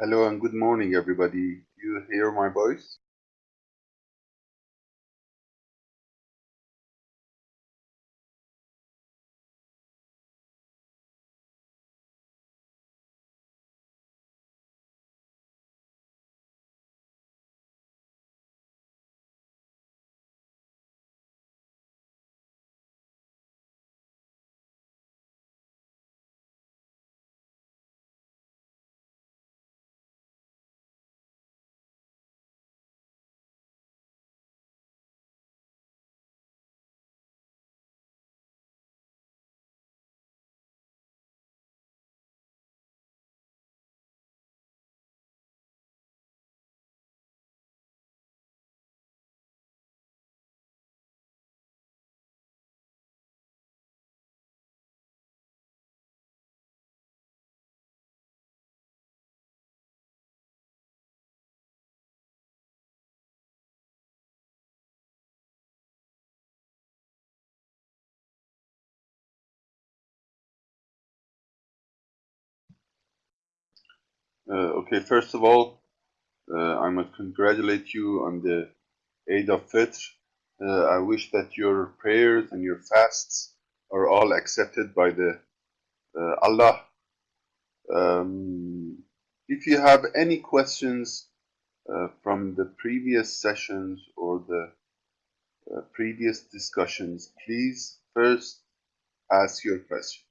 Hello and good morning, everybody. Do you hear my voice? Uh, okay, first of all, uh, I must congratulate you on the Eid of Fitr. Uh, I wish that your prayers and your fasts are all accepted by the uh, Allah. Um, if you have any questions uh, from the previous sessions or the uh, previous discussions, please first ask your question.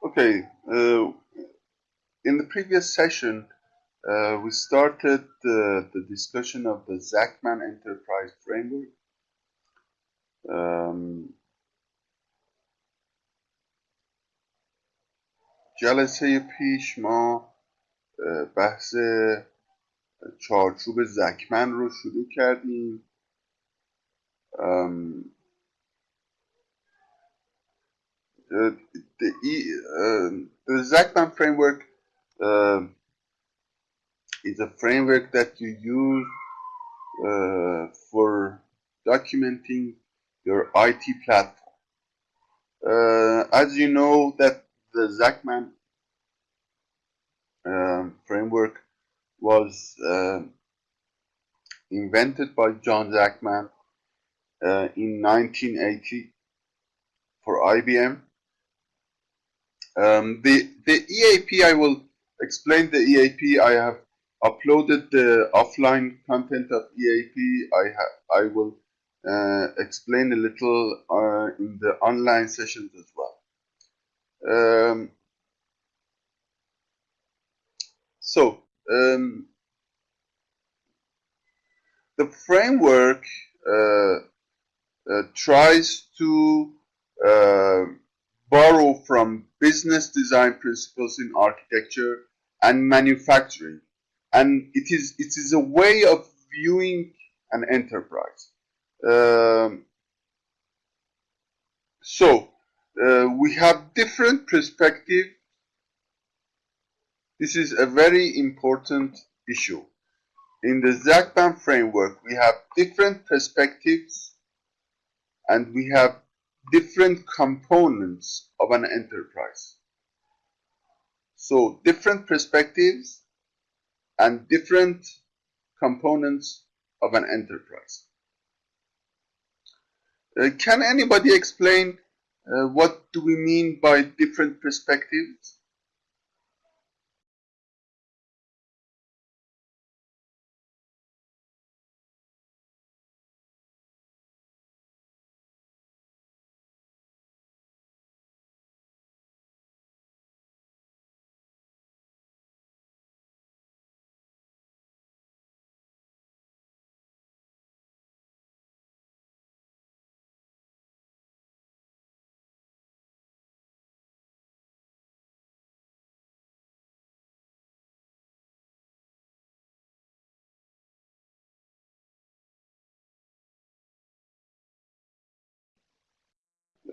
Okay, uh, in the previous session, uh, we started the, the discussion of the Zachman Enterprise Framework. Um, جلسه پیش ما بحث چارچوب زکمن رو شروع کردیم um, the, uh, the Zachman framework uh, is a framework that you use uh, for documenting your IT platform. Uh, as you know that the Zachman um, framework was uh, invented by John Zachman uh, in 1980 for IBM. Um, the, the EAP, I will explain the EAP. I have uploaded the offline content of EAP. I, ha I will uh, explain a little uh, in the online sessions as well. Um, so, um, the framework uh, uh, tries to uh, borrow from business design principles in architecture and manufacturing and it is it is a way of viewing an enterprise um, So uh, we have different perspective. This is a very important issue. In the Zagban framework, we have different perspectives and we have different components of an enterprise. So different perspectives and different components of an enterprise. Uh, can anybody explain uh, what do we mean by different perspectives?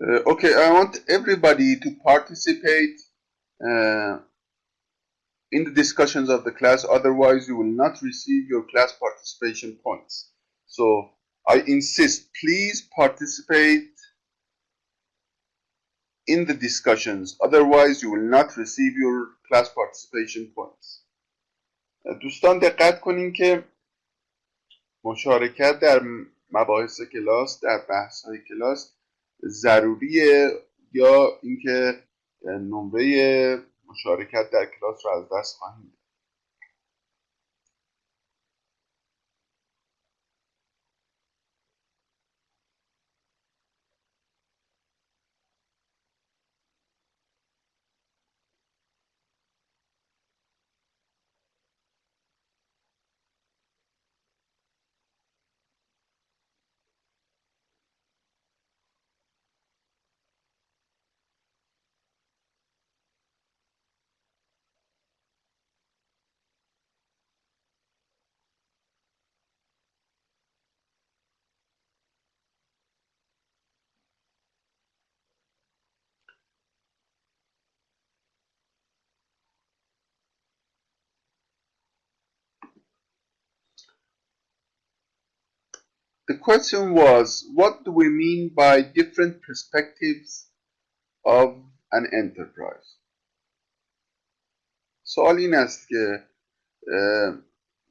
Uh, okay, I want everybody to participate uh, in the discussions of the class, otherwise you will not receive your class participation points. So I insist, please participate in the discussions, otherwise you will not receive your class participation points. دوستان دقت کنین که مشارکت در مباحث کلاس در بحث های کلاس ضروریه یا اینکه نمره مشارکت در کلاس رو از دست خواهیم The question was, what do we mean by different perspectives of an enterprise? سوال این است که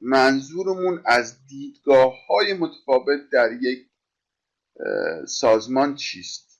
منظورمون از دیدگاه های متفاوت در یک سازمان چیست؟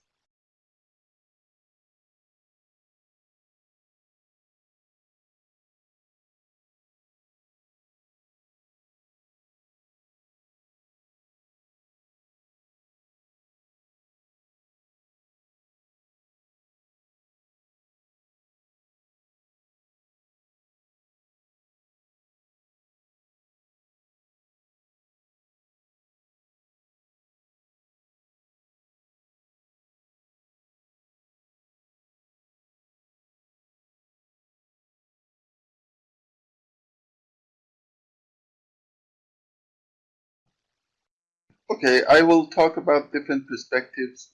Okay, I will talk about different perspectives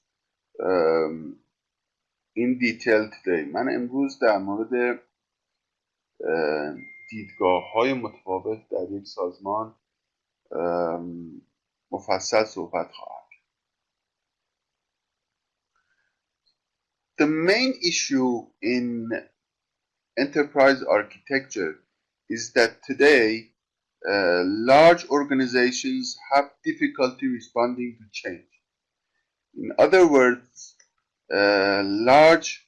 um, in detail today. من امروز در مورد دیدگاه های متفاوت در یک سازمان مفصل صحبت خواهم The main issue in enterprise architecture is that today uh, large organizations have difficulty responding to change. In other words, uh, large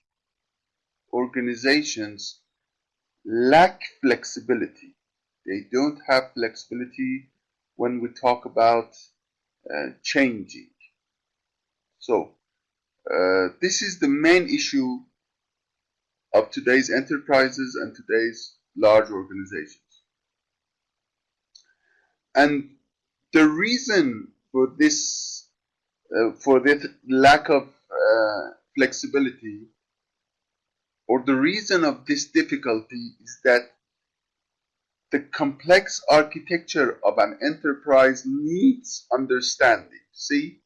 organizations lack flexibility. They don't have flexibility when we talk about uh, changing. So, uh, this is the main issue of today's enterprises and today's large organizations. And the reason for this, uh, for this lack of uh, flexibility, or the reason of this difficulty is that the complex architecture of an enterprise needs understanding. See,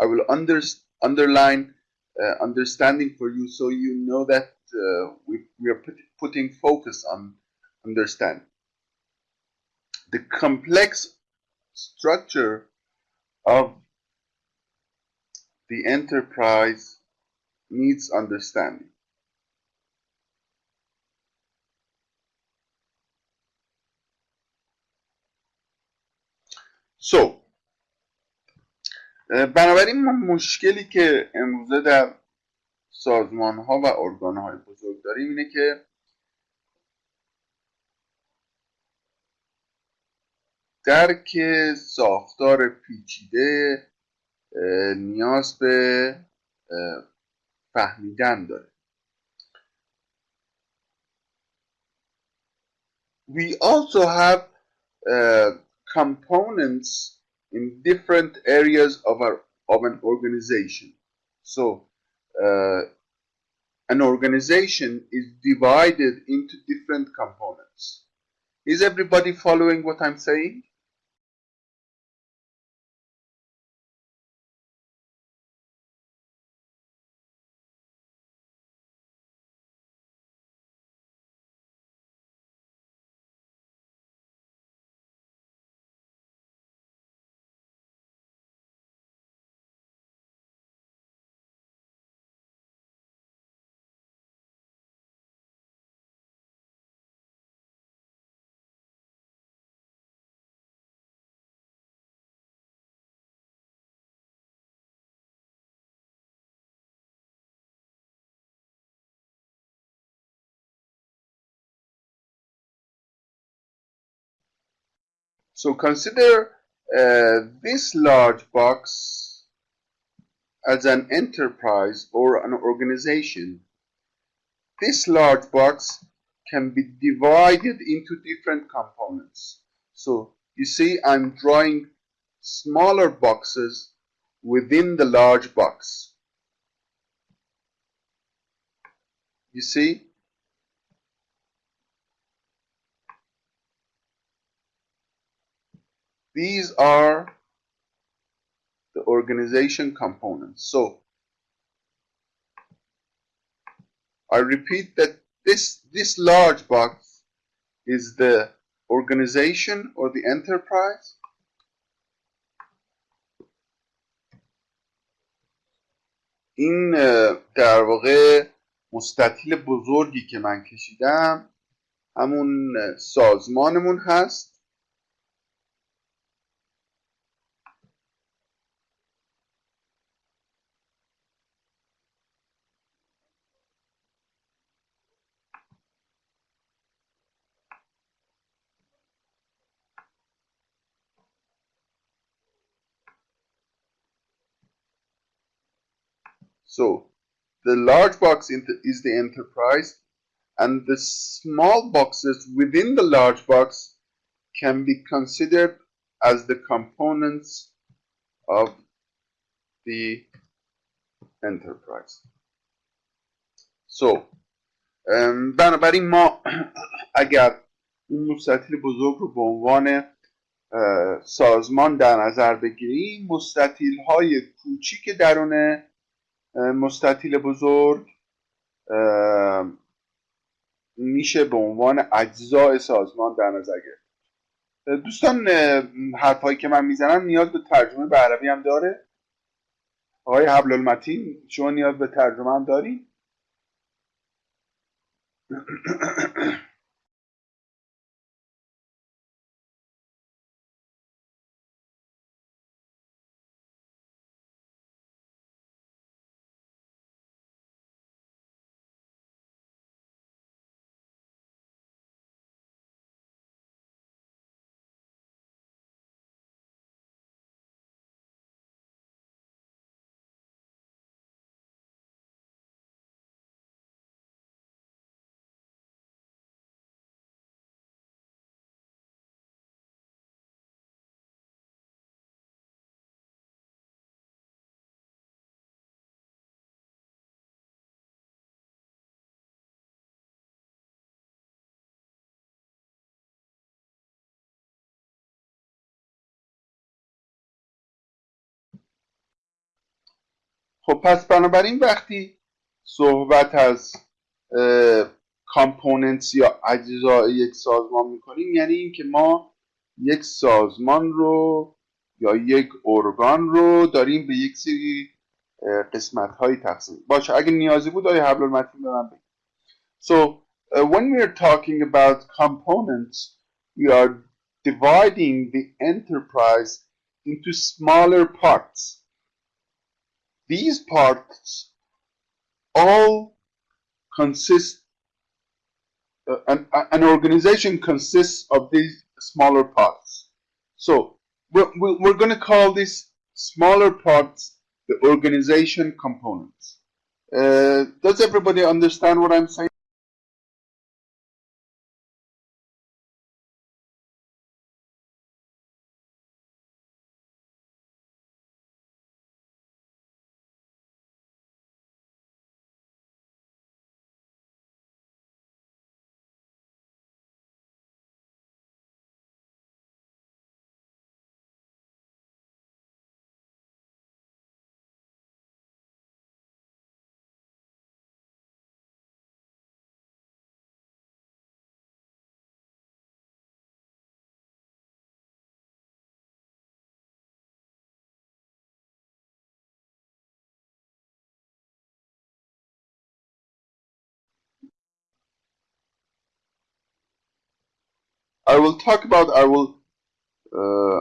I will under, underline uh, understanding for you so you know that uh, we, we are put, putting focus on understanding. The complex structure of the enterprise needs understanding. So, بنابراین مشکلی که امروزه در سازمان ها و ارگان های بزرگ داریم اینه که درک ساختار پیچیده نیاز به فهمیدن داره we also have uh, components in different areas of our of an organization so uh, an organization is divided into different components is everybody following what i'm saying So consider uh, this large box as an enterprise or an organization. This large box can be divided into different components. So you see I'm drawing smaller boxes within the large box. You see These are the organization components. So I repeat that this, this large box is the organization or the enterprise. این در واقع مستطیل بزرگی که من کشیدم همون سازمانمون هست So the large box is the enterprise and the small boxes within the large box can be considered as the components of the enterprise. So بنابراین ما اگر اون مستطیل بزرگ رو به عنوان سازمان در نظر بگیریم مستطیل های کوچیک درون مستطیل بزرگ میشه به عنوان اجزای سازمان در نظر گرفت دوستان حرفهایی که من می‌زنم نیاز به ترجمه به عربی هم داره آقای حبل المتین شما نیاز به ترجمه هم داری؟ خب پس بنابراین وقتی صحبت از کامپوننتس یا اجزای یک سازمان می‌کنیم یعنی اینکه ما یک سازمان رو یا یک ارگان رو داریم به یک سری قسمت های تقسیم. باشه اگه نیازی بود آیا حبل المتین به من بگید. So when we are talking about components we are dividing the enterprise into smaller parts. These parts all consist uh, an, an organization consists of these smaller parts so we're, we're going to call these smaller parts the organization components. Uh, does everybody understand what I'm saying? I will talk about I will uh,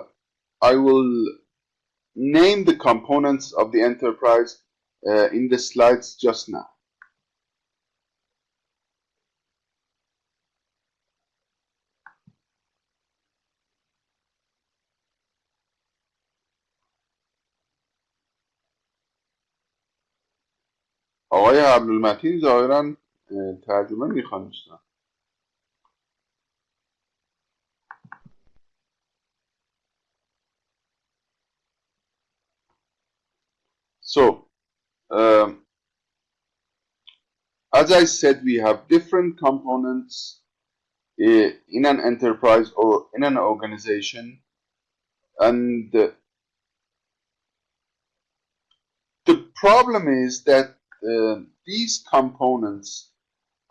I will name the components of the enterprise uh, in the slides just now. آقای عبدالمتین ظاهرا ترجمه میخوان So, um, as I said, we have different components uh, in an enterprise or in an organization, and uh, the problem is that uh, these components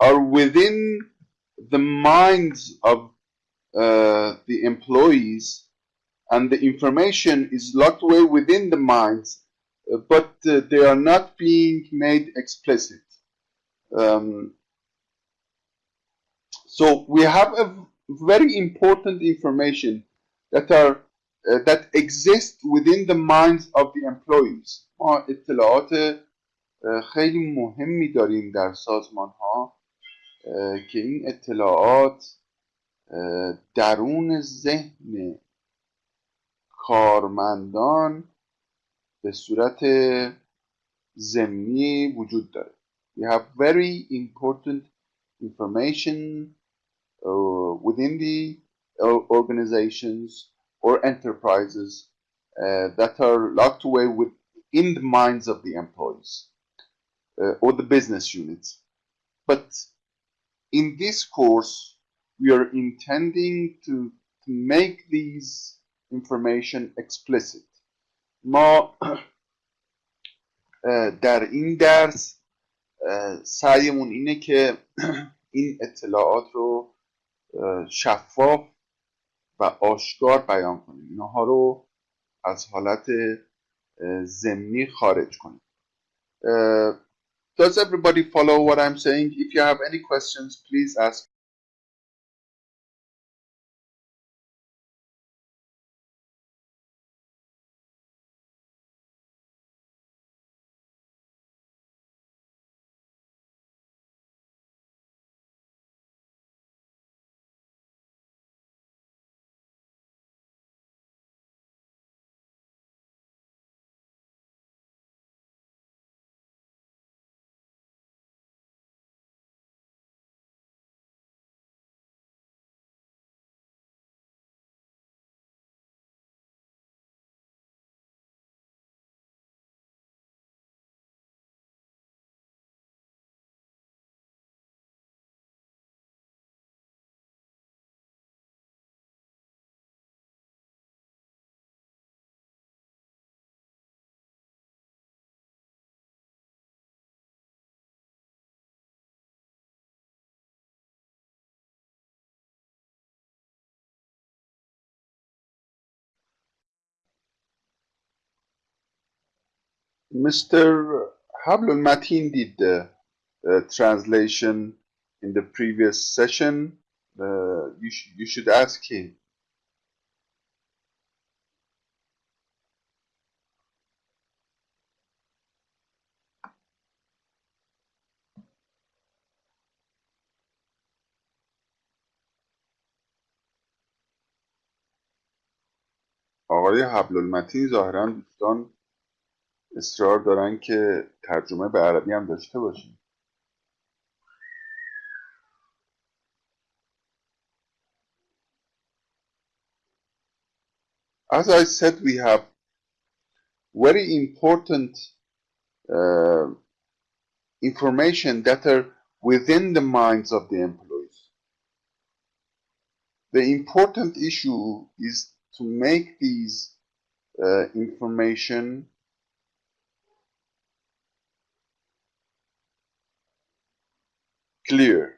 are within the minds of uh, the employees, and the information is locked away within the minds but uh, they are not being made explicit. Um, so we have a very important information that are uh, that exist within the minds of the employees. ما اطلاعات خیلی مهمی داریم در سازمان ها که این اطلاعات درون ذهن کارمندان به صورت ضمنی وجود داره we have very important information uh, within the organizations or enterprises uh, that are locked away within the minds of the employees uh, or the business units but in this course we are intending to, to make these information explicit ما در این درس سعیمون اینه که این اطلاعات رو شفاف و آشکار بیان کنیم. اینها رو از حالت ضمنی خارج کنیم. Does everybody follow what I'm saying? If you have any questions, please ask. Mr. Hablul Mateen did the uh, translation in the previous session. Uh, you, sh you should ask him. آقای حبلالمتین ظاهرا دوستان اصرار دارن که ترجمه به عربی هم داشته باشیم As I said, we have very important uh, information that are within the minds of the employees. The important issue is to make these uh, information clear.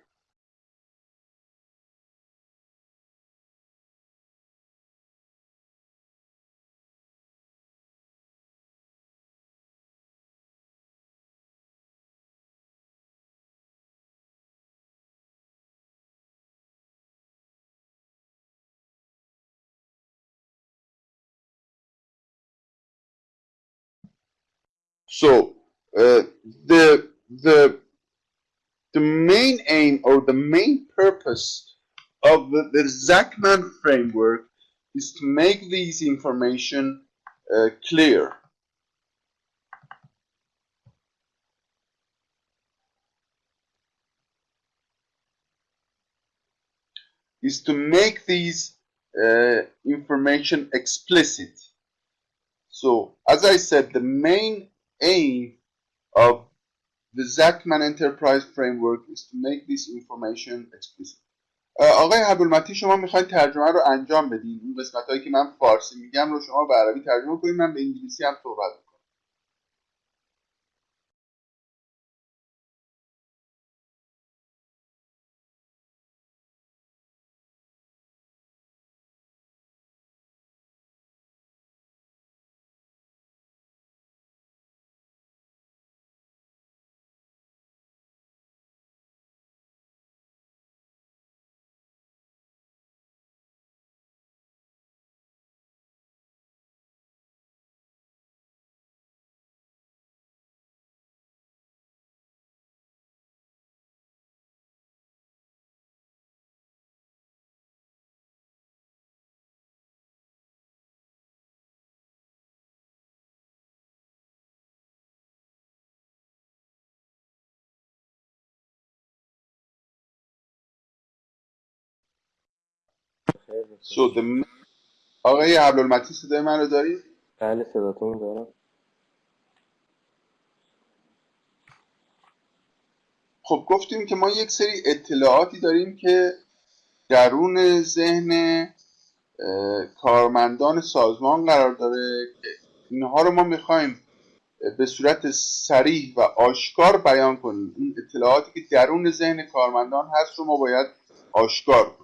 So uh, the the the main aim or the main purpose of the, the Zachman framework is to make these information uh, clear. Is to make these uh, information explicit. So, as I said, the main aim of the Zachman Enterprise Framework is to make this information explicit. آقای عبدالمتی شما می‌خواید ترجمه رو انجام بدین این قسمت هایی که من فارسی میگم رو شما به عربی ترجمه کنید من به انگلیسی هم صحبت the آقای عبدالمتی صدای من رو دارید؟ بله صداتون دارم. خب گفتیم که ما یک سری اطلاعاتی داریم که درون ذهن کارمندان سازمان قرار داره که اینها رو ما می‌خوایم به صورت سریح و آشکار بیان کنیم. این اطلاعاتی که درون ذهن کارمندان هست رو ما باید آشکار کنیم.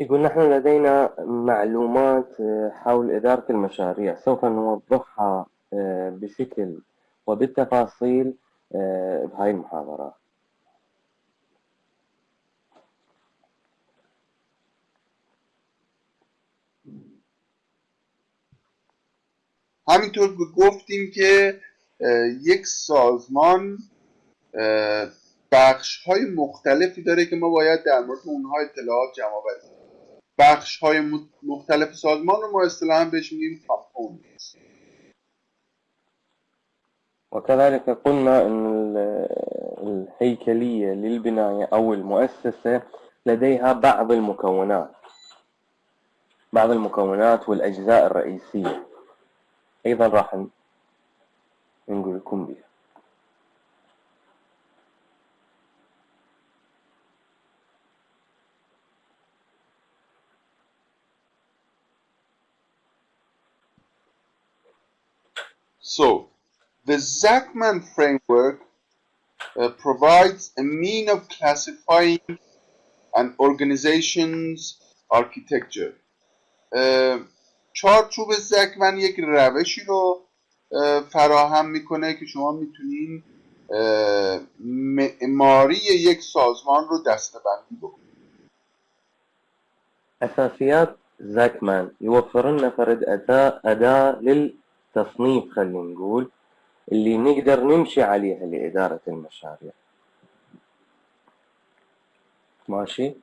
يقول نحن لدينا معلومات حول إدارة المشاريع. سوف نوضحها بشكل وبالتفاصيل بهاي المحاضرة. همینطور گفتیم که یک سازمان بخش های مختلفی داره که ما باید در مورد اونها اطلاعات جمع آوری بخش های مختلف سازمان رو ما اصطلاحا بهش میگیم کامپوننتس وكذلك قلنا أن الهيكلية للبناية أو المؤسسة لديها بعض المكونات. بعض المكونات والأجزاء الرئيسية. أيضا راح نقول لكم بها. So, the Zachman framework uh, provides a mean of classifying an organization's architecture. Uh, چارچوب زکمن یک روشی رو فراهم می‌کنه که شما می‌تونین معماری یک سازمان رو دستبندی بکنید أساسيات زاكمان يوفر لنا فرد أداة أداة للتصنيف خلينا نقول اللي نقدر نمشي عليها لإدارة المشاريع. ماشي؟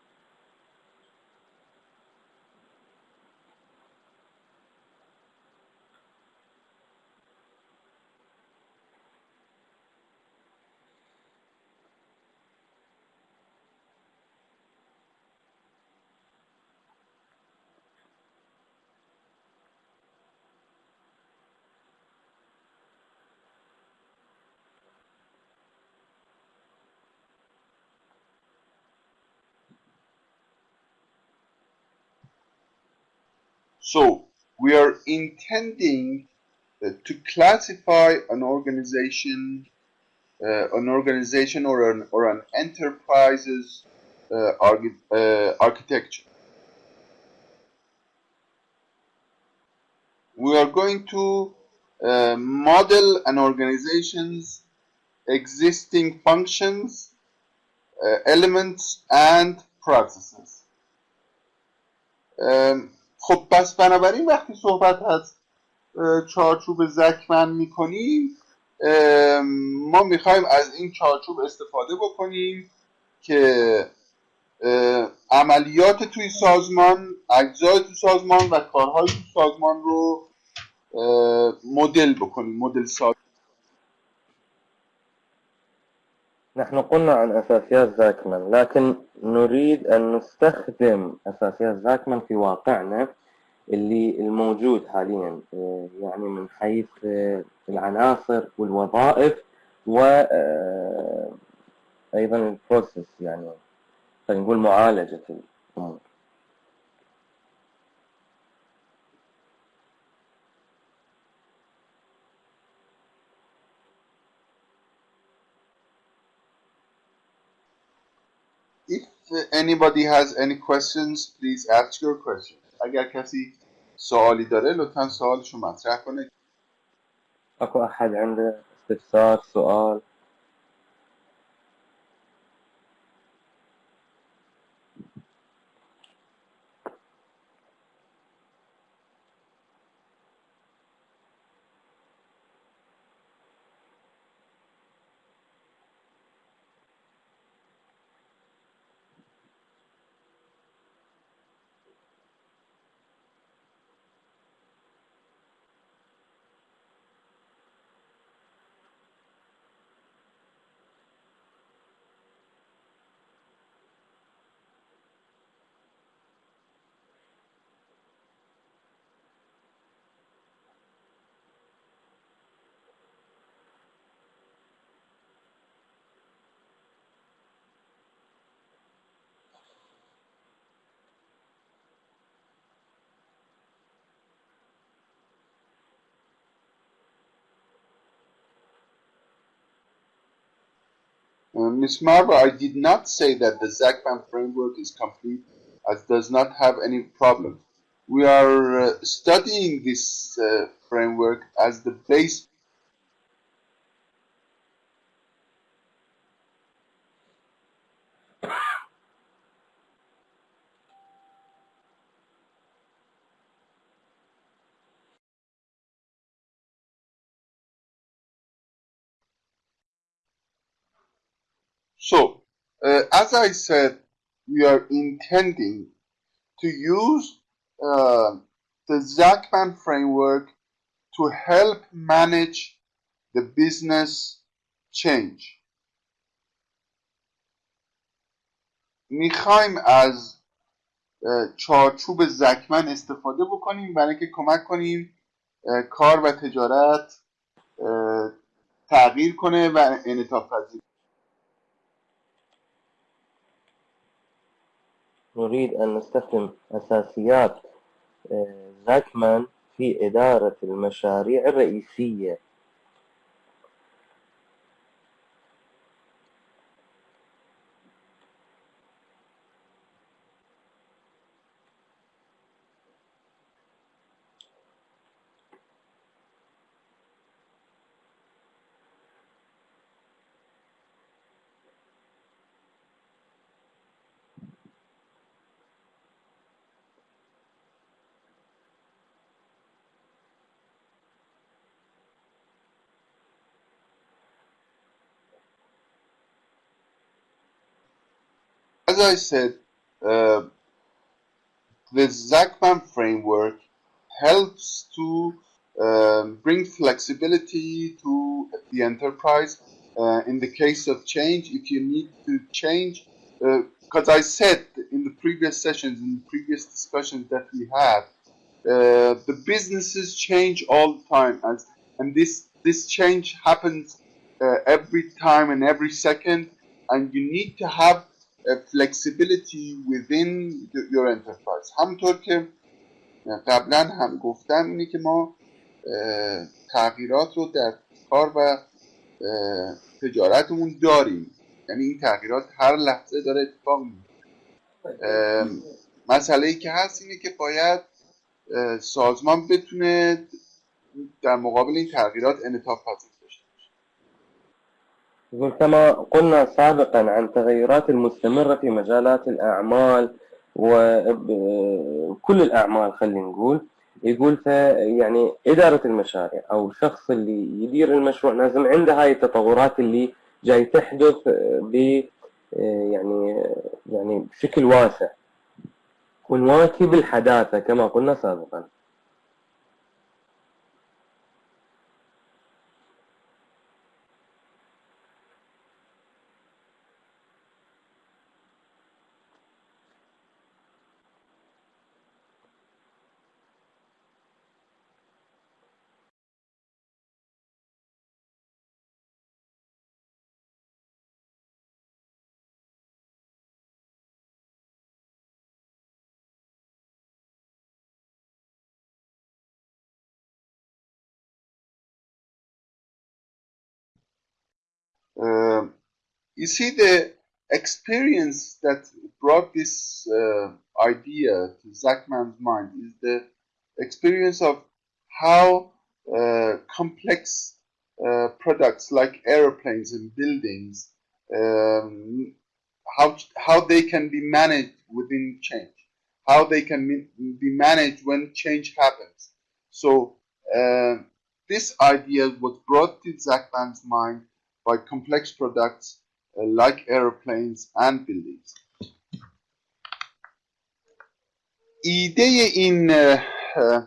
So we are intending uh, to classify an organization, uh, an organization or an or an enterprise's uh, archi- uh, architecture. We are going to uh, model an organization's existing functions, uh, elements, and processes. ام، خب پس بنابراین وقتی صحبت از چارچوب زکمن می‌کنیم ما می‌خوایم از این چارچوب استفاده بکنیم که عملیات توی سازمان اجزای توی سازمان و کارهای توی سازمان رو مدل بکنیم مدل سازی نحن قلنا عن أساسيات زاكمان لكن نريد أن نستخدم أساسيات زاكمان في واقعنا اللي الموجود حاليا آه، يعني من حيث آه، العناصر والوظائف وأيضا البروسيس يعني خلينا نقول معالجة الأمور. anybody has any questions please ask your questions اگر کسی سوالی داره لطفا سوالشو مطرح کنه أكو أحد عنده استفسار سؤال Uh, Ms. Marva, I did not say that the ZACPAN framework is complete as does not have any problem. We are uh, studying this uh, framework as the base. So, uh, as I said, we are intending to use uh, the ZACPAN framework to help manage the business change. میخوایم از اه، چارچوب زکمن استفاده بکنیم برای اینکه کمک کنیم اه، کار و تجارت اه، تغییر کنه و انعطاف پذیر نريد أن نستخدم أساسيات آه، زاكمان في إدارة المشاريع الرئيسية. As I said, uh, the Zachman framework helps to um, bring flexibility to the enterprise uh, in the case of change. If you need to change, because uh, I said in the previous sessions, in the previous discussions that we had, uh, the businesses change all the time, as and this this change happens uh, every time and every second, and you need to have flexibility within your enterprise. همونطور که قبلا هم گفتم اینه که ما تغییرات رو در کار و تجارتمون داریم. یعنی این تغییرات هر لحظه داره اتفاق مسئله ای که هست اینه که باید سازمان بتونه در مقابل این تغییرات انعطاف پذیر يقول كما قلنا سابقا عن التغيرات المستمرة في مجالات الأعمال وكل الأعمال خلينا نقول. يقول يعني إدارة المشاريع أو الشخص اللي يدير المشروع لازم عنده هاي التطورات اللي جاي تحدث ب يعني يعني بشكل واسع. ونواكب الحداثة كما قلنا سابقا. You see the experience that brought this uh, idea to Zachman's mind is the experience of how uh, complex uh, products like airplanes and buildings um, how how they can be managed within change how they can be managed when change happens. So uh, this idea was brought to Zachman's mind by complex products like airplanes and buildings. ایده این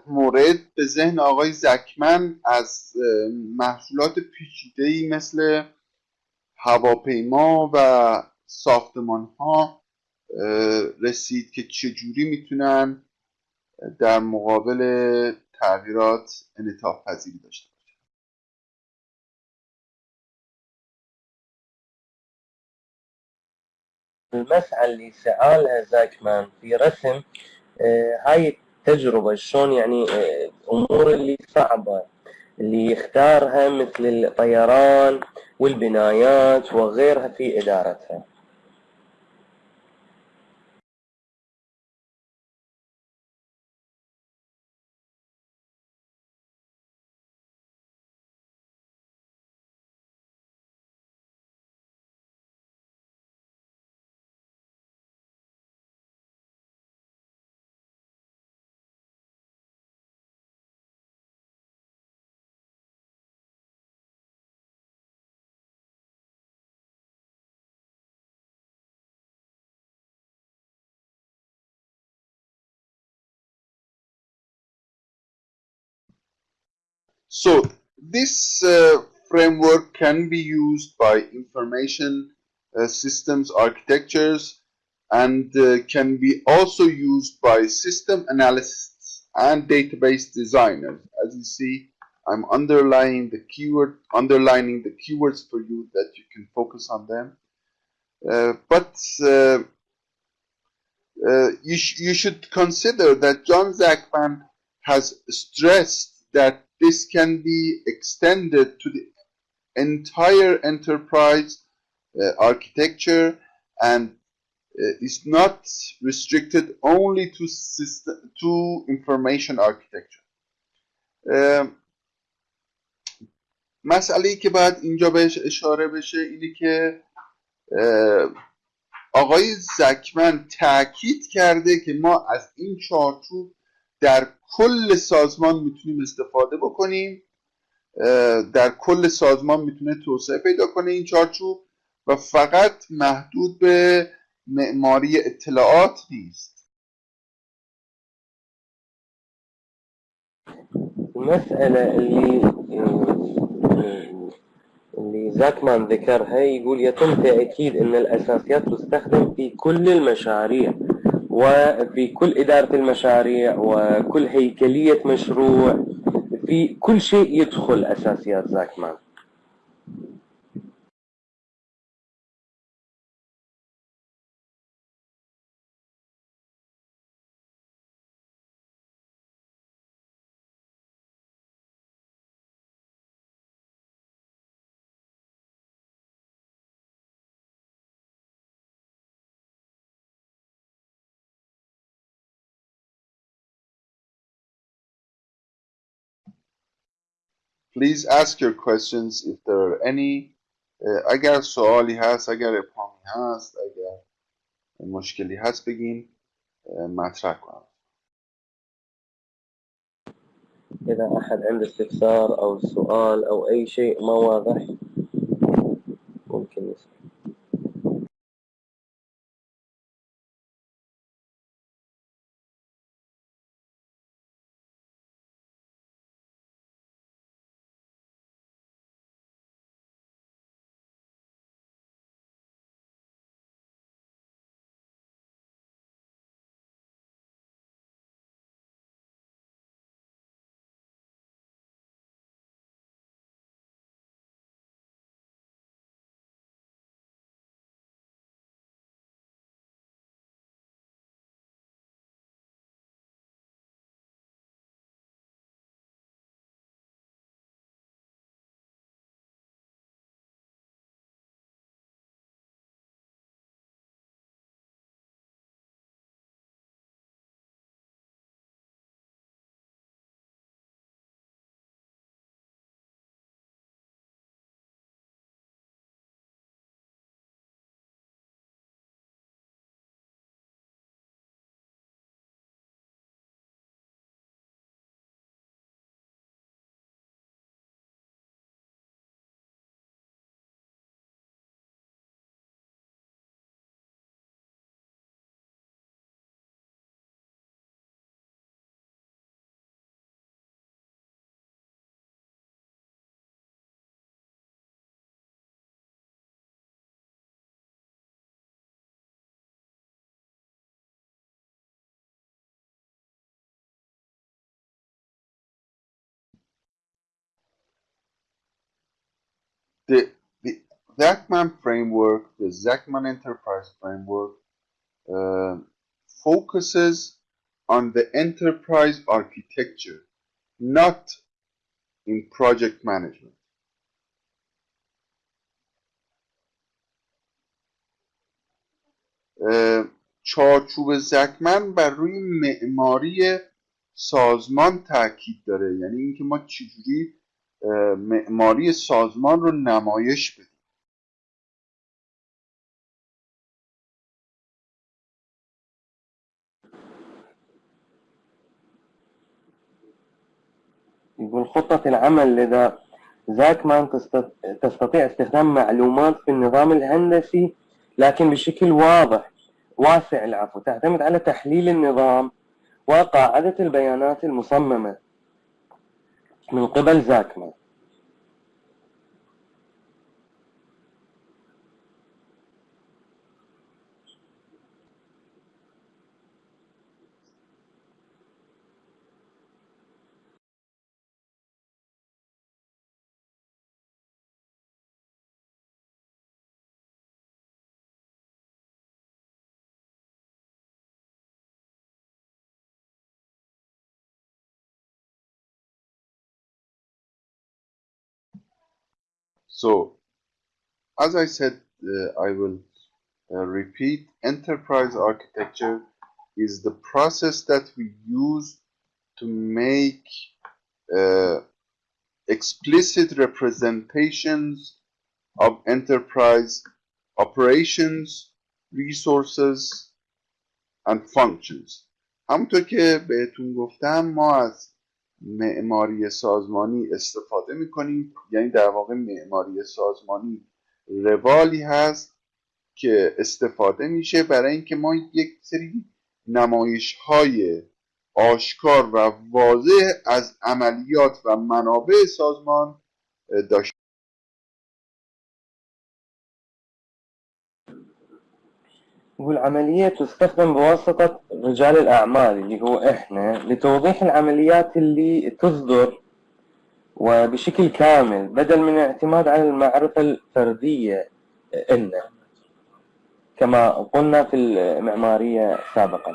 مورد به ذهن آقای زکمن از محصولات پیچیده‌ای مثل هواپیما و ساختمان ها رسید که چجوری می‌تونن در مقابل تغییرات انعطاف پذیری داشته المسعى اللي سعالها زاكمان في رسم آه هاي التجربة شلون يعني آه أمور اللي صعبة اللي يختارها مثل الطيران والبنايات وغيرها في إدارتها. So this uh, framework can be used by information uh, systems architectures and uh, can be also used by system analysts and database designers. As you see, I'm underlining the keyword, underlining the keywords for you that you can focus on them. Uh, but uh, uh, you, sh you should consider that John Zachman has stressed that this can be extended to the entire enterprise uh, architecture and uh, is not restricted only to system to information architecture مسئله که باید اینجا بهش اشاره بشه اینه که آقای زکمن تاکید کرده که ما از این چارچوب در کل سازمان می‌تونیم استفاده بکنیم در کل سازمان می‌تونه توسعه پیدا کنه این چارچوب و فقط محدود به معماری اطلاعات نیست. المسألة اللي اللي زاكمان ذكرها يقول يتم تأكيد أن الأساسيات تستخدم في كل المشاريع. وفي كل إدارة المشاريع وكل هيكلية مشروع في كل شيء يدخل أساسيات زاكمان. Please ask your questions if there are any. Uh, اگر سوالی هست اگر ابهامی هست اگر مشکلی هست بگین uh, مطرح کنم. إذا أحد عنده استفسار أو سؤال أو أي شيء ما واضح؟ ممكن يسأل. the, the Zachman framework, the Zachman Enterprise framework, uh, focuses on the enterprise architecture, not in project management. uh, چارچوب زکمن بر روی معماری سازمان تاکید داره یعنی اینکه ما چجوری uh, معماری سازمان رو نمایش بدیم. يقول خطة العمل لدى زاكمان تست- تستطيع استخدام معلومات في النظام الهندسي لكن بشكل واضح واسع العفو تعتمد على تحليل النظام وقاعدة البيانات المصممة. من قبل زاكمان So, as I said, uh, I will uh, repeat enterprise architecture is the process that we use to make uh, explicit representations of enterprise operations, resources, and functions. همونطور که بهتون گفتم ما از معماری سازمانی استفاده می‌کنیم. یعنی در واقع معماری سازمانی روالی هست که استفاده میشه برای اینکه ما یک سری نمایش های آشکار و واضح از عملیات و منابع سازمان داشته يقول عملية تستخدم بواسطة رجال الأعمال اللي هو إحنا لتوضيح العمليات اللي تصدر وبشكل كامل بدل من الاعتماد على المعرفة الفردية إلنا كما قلنا في المعمارية سابقا.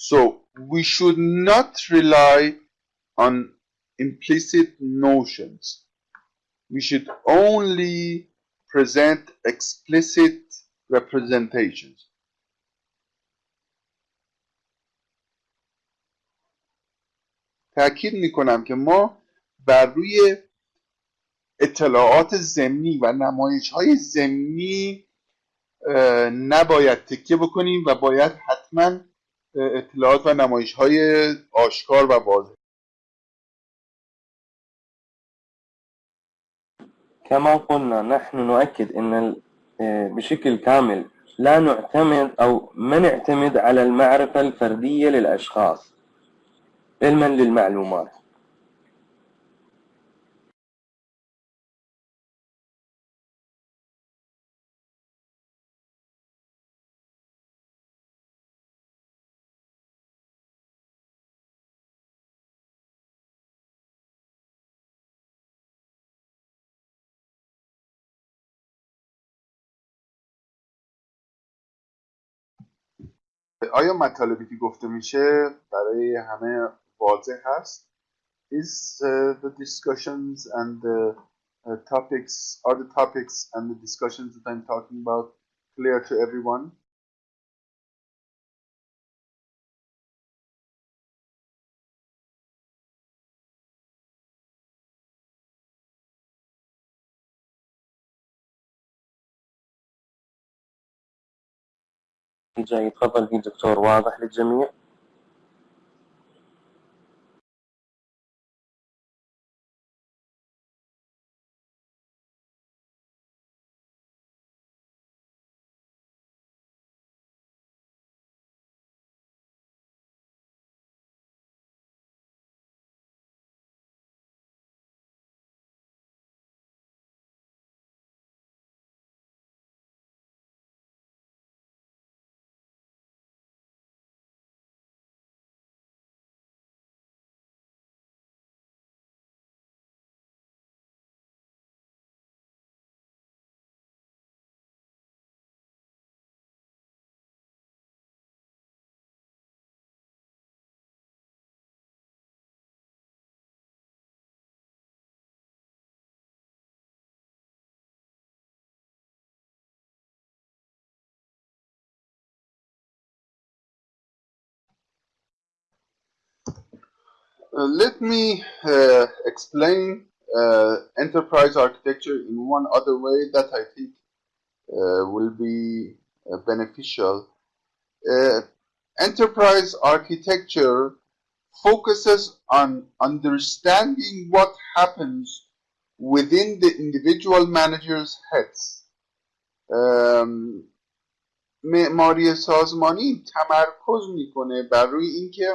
So we should not rely on implicit notions. We should only present explicit representations. تأکید می کنم که ما بر روی اطلاعات ضمنی و نمایش های ضمنی نباید تکیه بکنیم و باید حتما اطلاعات و نمایش های آشکار و واضح كما قلنا نحن نؤكد أن بشكل كامل لا نعتمد أو ما نعتمد على المعرفة الفردية للأشخاص علما للمعلومات. آیا مطالبی که گفته میشه برای همه واضح هست is uh, the discussions and the uh, topics are the topics and the discussions that I'm talking about clear to everyone جاي تفضل في دكتور واضح للجميع. let me uh, explain uh, enterprise architecture in one other way that I think uh, will be uh, beneficial. Uh, enterprise architecture focuses on understanding what happens within the individual manager's heads. Um, معماری سازمانی تمرکز میکنه بر روی اینکه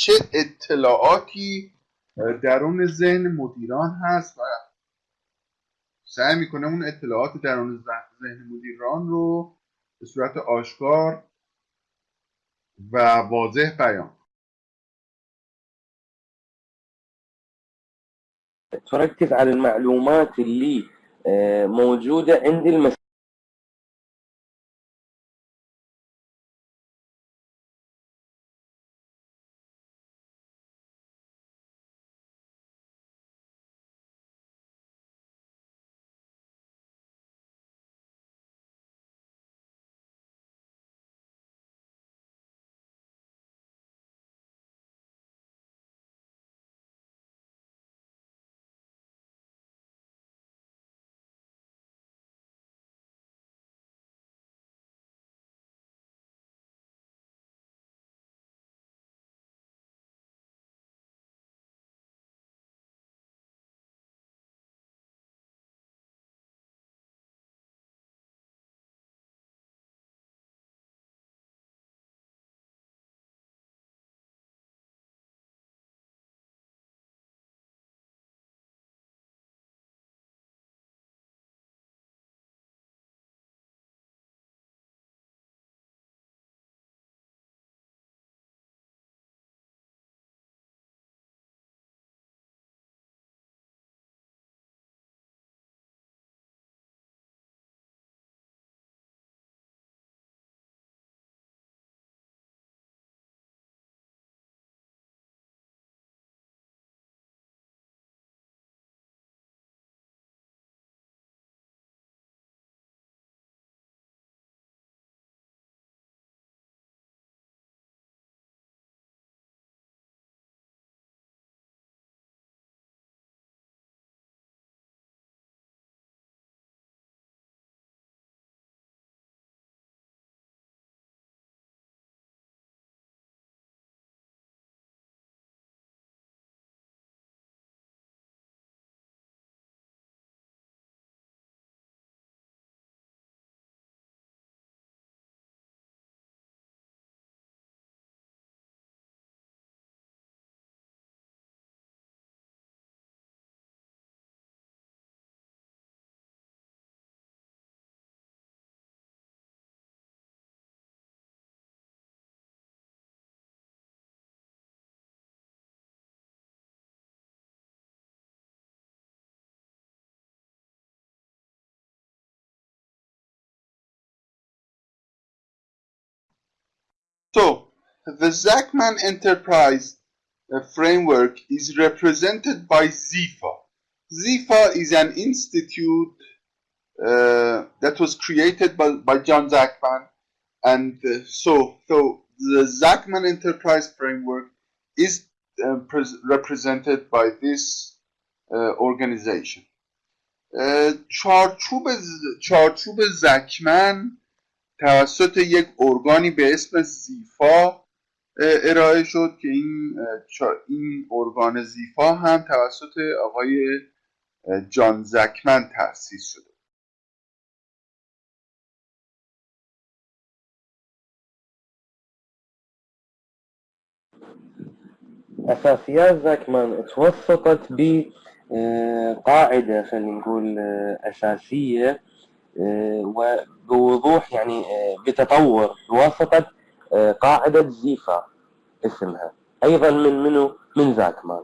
چه اطلاعاتی درون ذهن مدیران هست و سعی می‌کنه اون اطلاعات درون ذهن مدیران رو به صورت آشکار و واضح بیان تركز على المعلومات اللي موجودة عند المس So, the Zachman Enterprise uh, framework is represented by ZIFA. ZIFA is an institute uh, that was created by, by John Zachman. And uh, so, so the Zachman Enterprise framework is uh, represented by this uh, organization. uh, چارچوب چارچوب زکمن توسط یک ارگانی به اسم زیفا ارائه شد که این این ارگان زیفا هم توسط آقای جان زکمن تأسیس شده. أساسيات زاكمان اتوسطت بقاعدة خلينا نقول أساسية وبوضوح يعني بتطور بواسطة قاعدة زيفا اسمها. أيضا من منو؟ من زاكمان.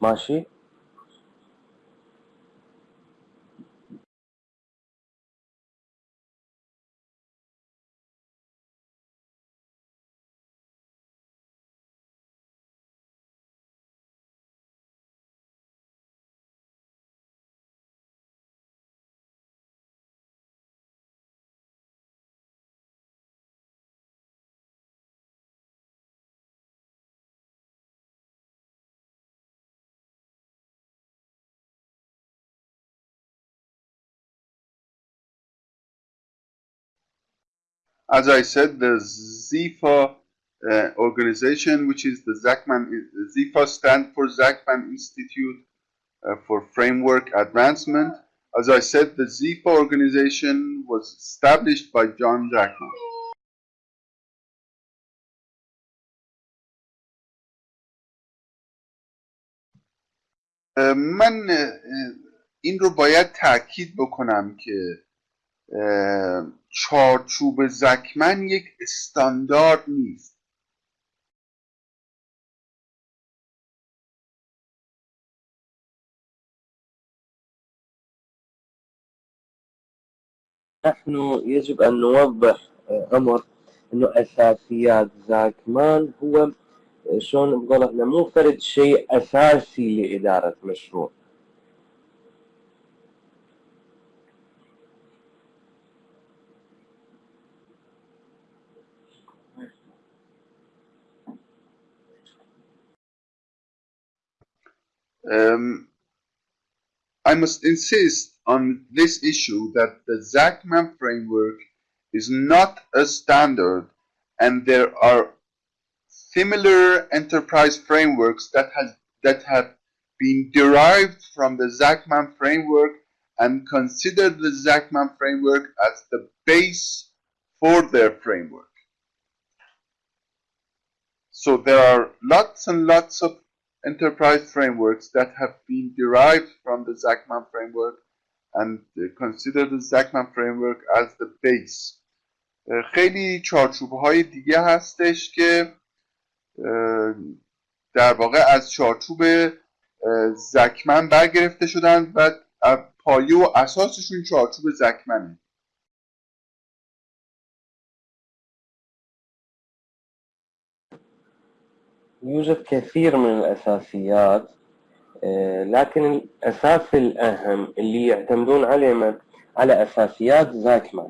ماشي؟ as I said, the ZIFA uh, organization, which is the Zachman, ZIFA stand for Zachman Institute uh, for Framework Advancement. As I said, the ZIFA organization was established by John Zachman. من این رو باید تاکید بکنم که چارچوب زکمن یک استاندارد نیست. نحن يجب أن نوضح أمر أنه أساسيات زاكمان هو شلون نقول احنا مو فرد شيء أساسي لإدارة مشروع. Um, I must insist on this issue that the Zachman framework is not a standard and there are similar enterprise frameworks that has that have been derived from the Zachman framework and consider the Zachman framework as the base for their framework. So there are lots and lots of enterprise frameworks that have been derived from the Zachman framework and consider the Zachman framework as the base خیلی چارچوب های دیگه هستش که در واقع از چارچوب زکمن برگرفته شدن و پایه و اساسشون چارچوب زکمنه يوجد كثير من الأساسيات لكن الأساس الأهم اللي يعتمدون عليه على أساسيات زاكمان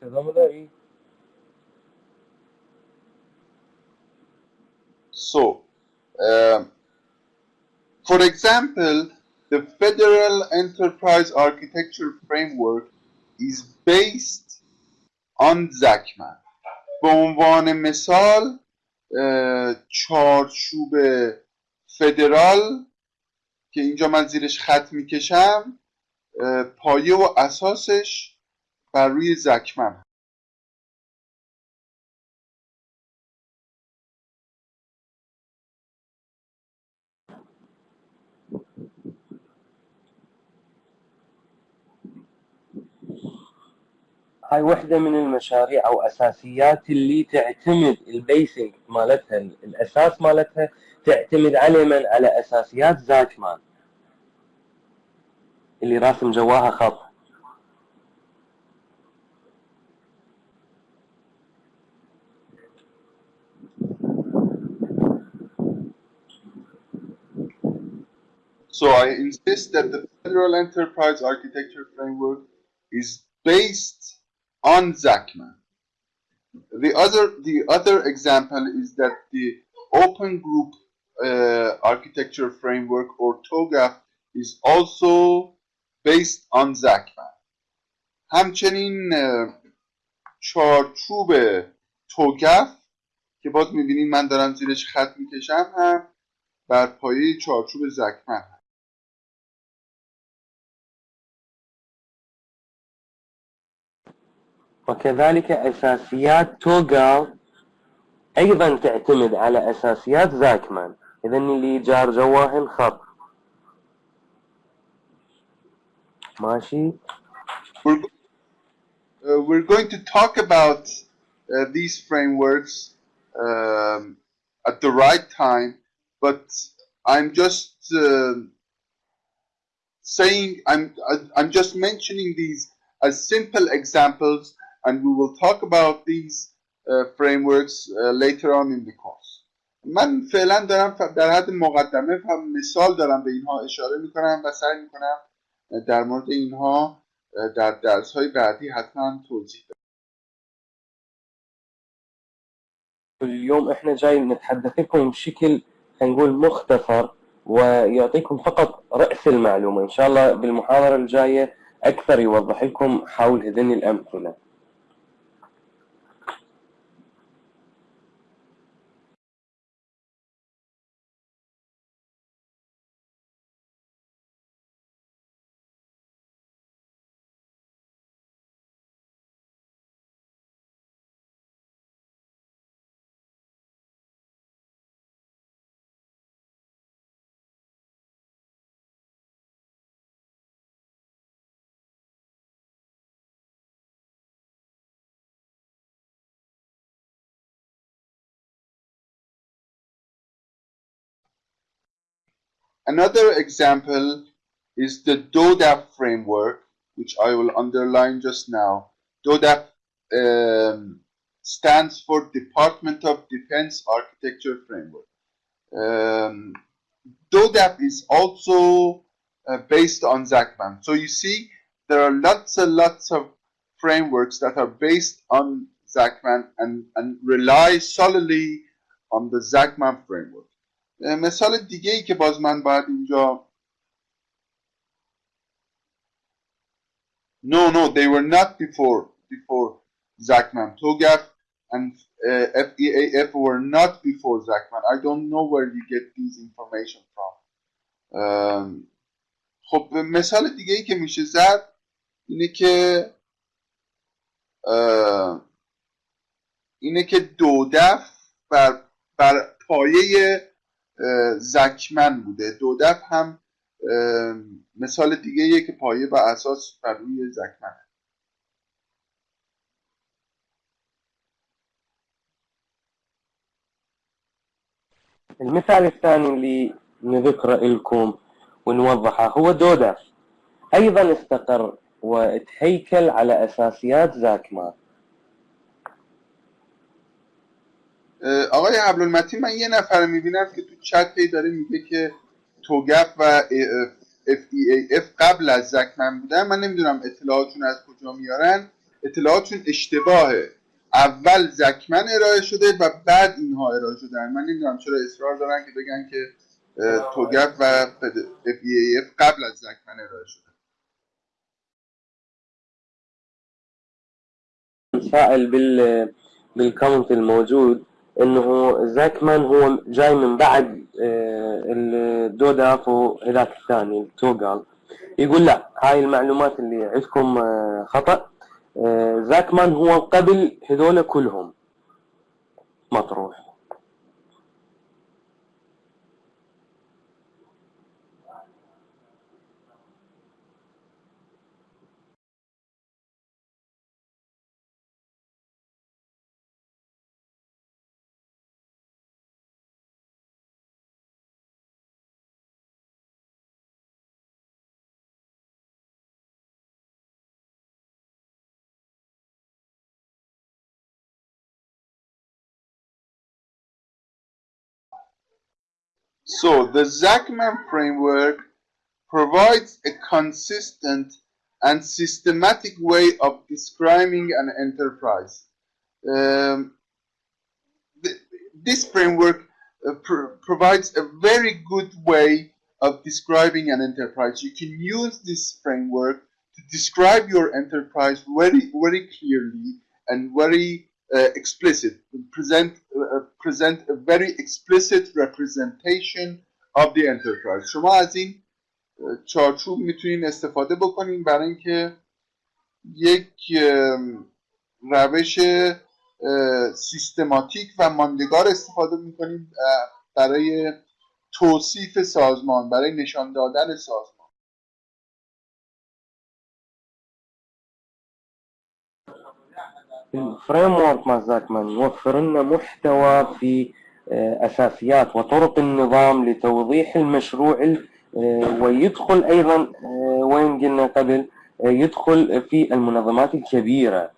صدامو داری؟ So, um, for example, the Federal Enterprise Architecture Framework is based on ZACMAN. به عنوان مثال اه، چارچوب فدرال که اینجا من زیرش خط می‌کشم اه، پایه و اساسش بر روی زکمن. هاي وحدة من المشاريع أو أساسيات اللي تعتمد البيسنج مالتها الأساس مالتها تعتمد على من؟ على أساسيات زاكمان اللي راسم جواها خط So I insist that the Federal Enterprise Architecture Framework is based on Zachman. The other, the other example is that the Open Group uh, Architecture Framework or TOGAF is also based on Zachman. همچنین اه، چارچوب توگف که باز میبینید من دارم زیرش خط میکشم هم بر پایه چارچوب زکمن هست. وكذلك أساسيات توغال أيضا تعتمد على أساسيات زاكمان إذا اللي جار جواهن خط ماشي We're, go- uh, we're going to talk about uh, these frameworks um, at the right time, but I'm just uh, saying I'm I- I'm just mentioning these as simple examples, and we will talk about these uh, frameworks uh, later on in the course. من فعلا دارم در حد مقدمه و مثال دارم به اینها اشاره میکنم و سعی میکنم در مورد اینها در درس های بعدی حتما توضیح بدم. اليوم إحنا جاي نتحدث لكم بشكل نقول مختصر ويعطيكم فقط رأس المعلومة إن شاء الله بالمحاضرة الجاية أكثر يوضح لكم حول هذين الأمثلة Another example is the DODAP framework, which I will underline just now. DODAP um, stands for Department of Defense Architecture Framework. Um, DODAP is also uh, based on ZACMAN. So you see, there are lots and lots of frameworks that are based on ZACMAN and, and rely solely on the ZACMAN framework. مثال دیگه ای که باز من باید اینجا No, no, they were not before before Zachman. TOGAF and uh, FEAF were not before Zachman. I don't know where you get these information from. Um, خب مثال دیگه ای که میشه زد اینه که اینه که دودف بر, بر پایه زکمن بوده. دودف هم مثال دیگه یه که پایه و اساس بر روی زکمن. المثال الثاني اللي نذكره لكم ونوضحه هو دوداف أيضا استقر وتهيكل على أساسيات زاكمان. آقای عبدالمتین من یه نفر می‌بینم که تو چت هی داره میگه که توگف و FEAF قبل از زکمن بودن من نمی‌دونم اطلاعاتشون از کجا میارن. اطلاعاتشون اشتباهه. اول زکمن ارائه شده و بعد اینها ارائه شدن. من نمی‌دونم چرا اصرار دارن که بگن که توگف و FEAF قبل از زکمن ارائه شده. سائل بال بالكومنت الموجود. إنه زاكمان هو جاي من بعد الدوداف وهذاك الثاني التوغال يقول لا هاي المعلومات اللي عندكم خطأ. زاكمان هو قبل هذول كلهم. مطروح. So the Zachman framework provides a consistent and systematic way of describing an enterprise. Um, th this framework uh, pr provides a very good way of describing an enterprise. You can use this framework to describe your enterprise very, very clearly and very explicit. Present uh, present a very explicit representation of the enterprise. شما از این چارچوب می‌تونین استفاده بکنین برای اینکه یک روش سیستماتیک و ماندگار استفاده می‌کنیم برای توصیف سازمان برای نشان دادن سازمان الفريم ورك مال زاكمان يوفر لنا محتوى في أساسيات وطرق النظام لتوضيح المشروع ويدخل أيضا وين قلنا قبل يدخل في المنظمات الكبيرة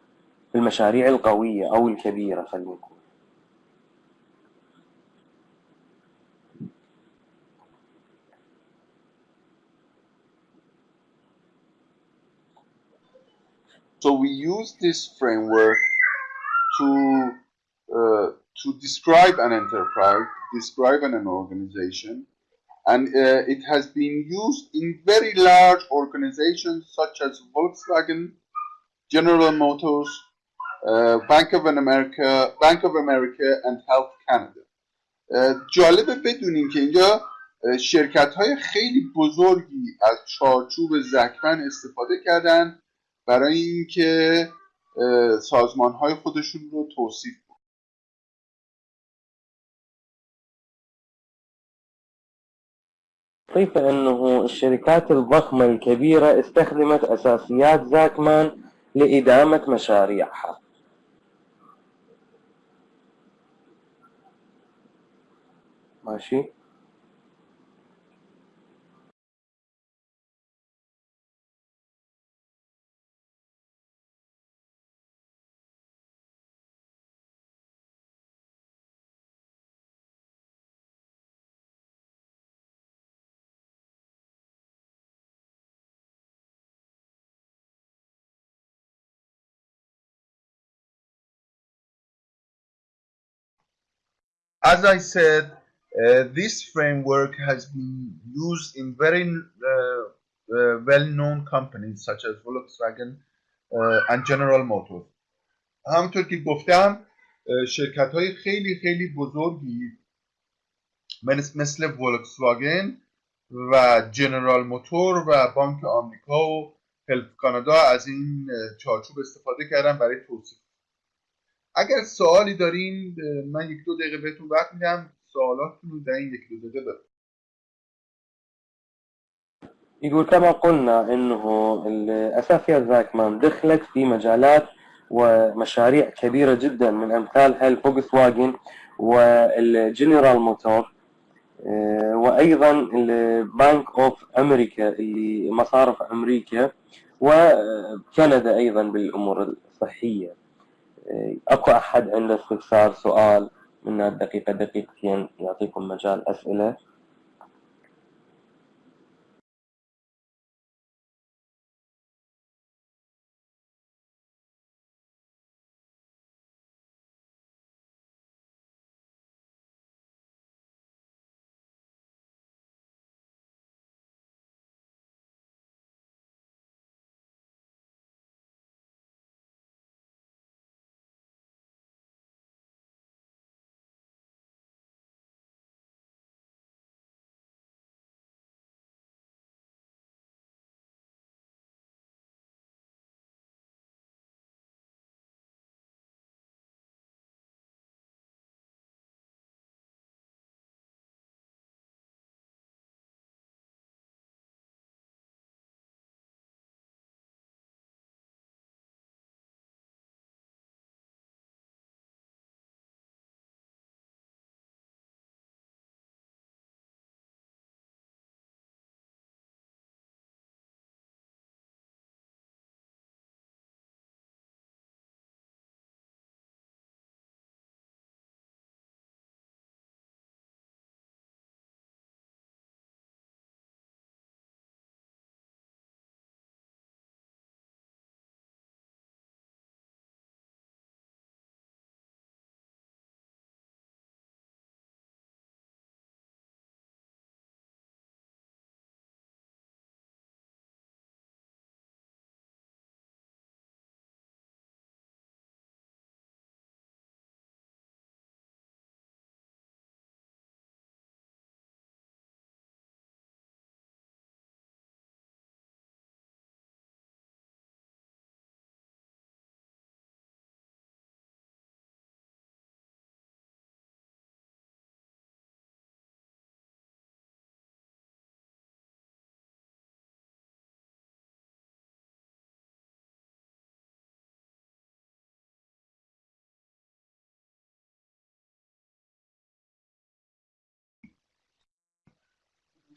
في المشاريع القوية أو الكبيرة خلينا نقول. So we use this framework to uh, to describe an enterprise, describe an, an organization, and uh, it has been used in very large organizations such as Volkswagen, General Motors, uh, Bank of America, Bank of America, and Health Canada. جالبه بدونیم که اینجا شرکت های خیلی بزرگی از چارچوب زکمن استفاده کردن برای اینکه سازمان های خودشون رو توصیف كيف أنه الشركات الضخمة الكبيرة استخدمت أساسيات زاكمان لإدامة مشاريعها؟ ماشي. As I said, uh, this framework has been used in very uh, uh, well-known companies such as Volkswagen and General Motors. همونطور که گفتم شرکت های خیلی خیلی بزرگی مثل ولکسواگن و جنرال موتور و بانک آمریکا و هلف کانادا از این چارچوب استفاده کردن برای توصیف اگر سوالی دارین من یک دو دقیقه بهتون وقت میدم. سوالاتتون رو در این یک دو دقیقه بپرسید يقول كما قلنا إنه الاساسيات زاكمان دخلت في مجالات ومشاريع كبيرة جدا من امثالها الفوكس واجن والجنرال موتور وأيضا البنك أوف أمريكا اللي مصارف أمريكا وكندا أيضا بالأمور الصحية. أكو أحد عنده استفسار سؤال من دقيقة دقيقتين يعطيكم مجال أسئلة.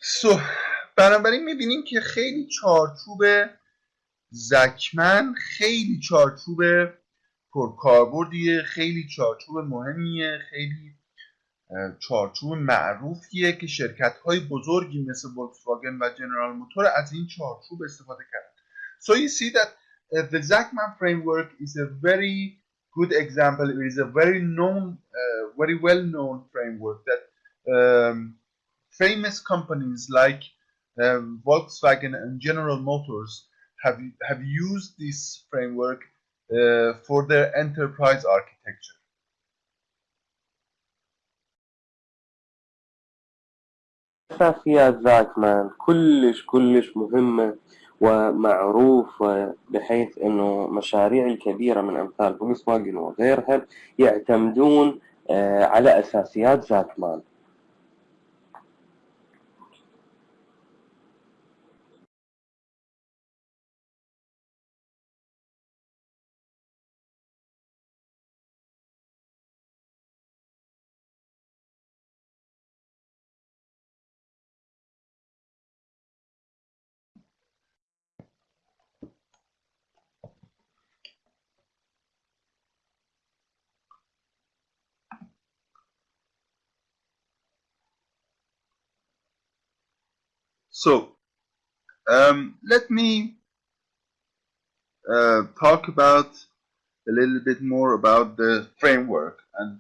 سو بنابراین می‌بینیم که خیلی چارچوب زکمن خیلی چارچوب پرکاربردیه خیلی چارچوب مهمیه خیلی چارچوب معروفیه که شرکت های بزرگی مثل واگن و جنرال موتور از این چارچوب استفاده کردن So you see that uh, the Zachman framework is a very good example. It is a very known, uh, very well known framework that um, famous companies like um, Volkswagen and General Motors have have used this framework uh, for their enterprise architecture. أساسيات زاكمان كلش كلش مهمة ومعروفة بحيث أنه مشاريع الكبيرة من أمثال فولكس وغيرها يعتمدون على أساسيات زاكمان So, um, let me uh, talk about a little bit more about the framework and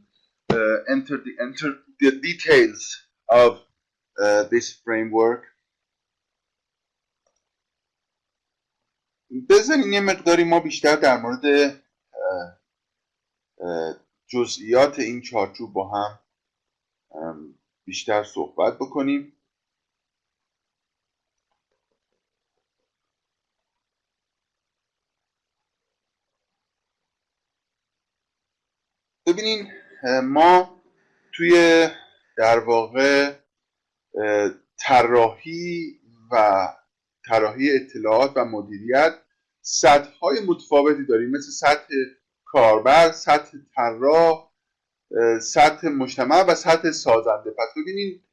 uh, enter the enter the details of uh, this framework. بذارین یه مقداری ما بیشتر در مورد جزئیات این چارچوب با هم بیشتر صحبت بکنیم ببینین ما توی در واقع طراحی و طراحی اطلاعات و مدیریت سطح های متفاوتی داریم. مثل سطح کاربر سطح طراح سطح مجتمع و سطح سازنده. پس ببینین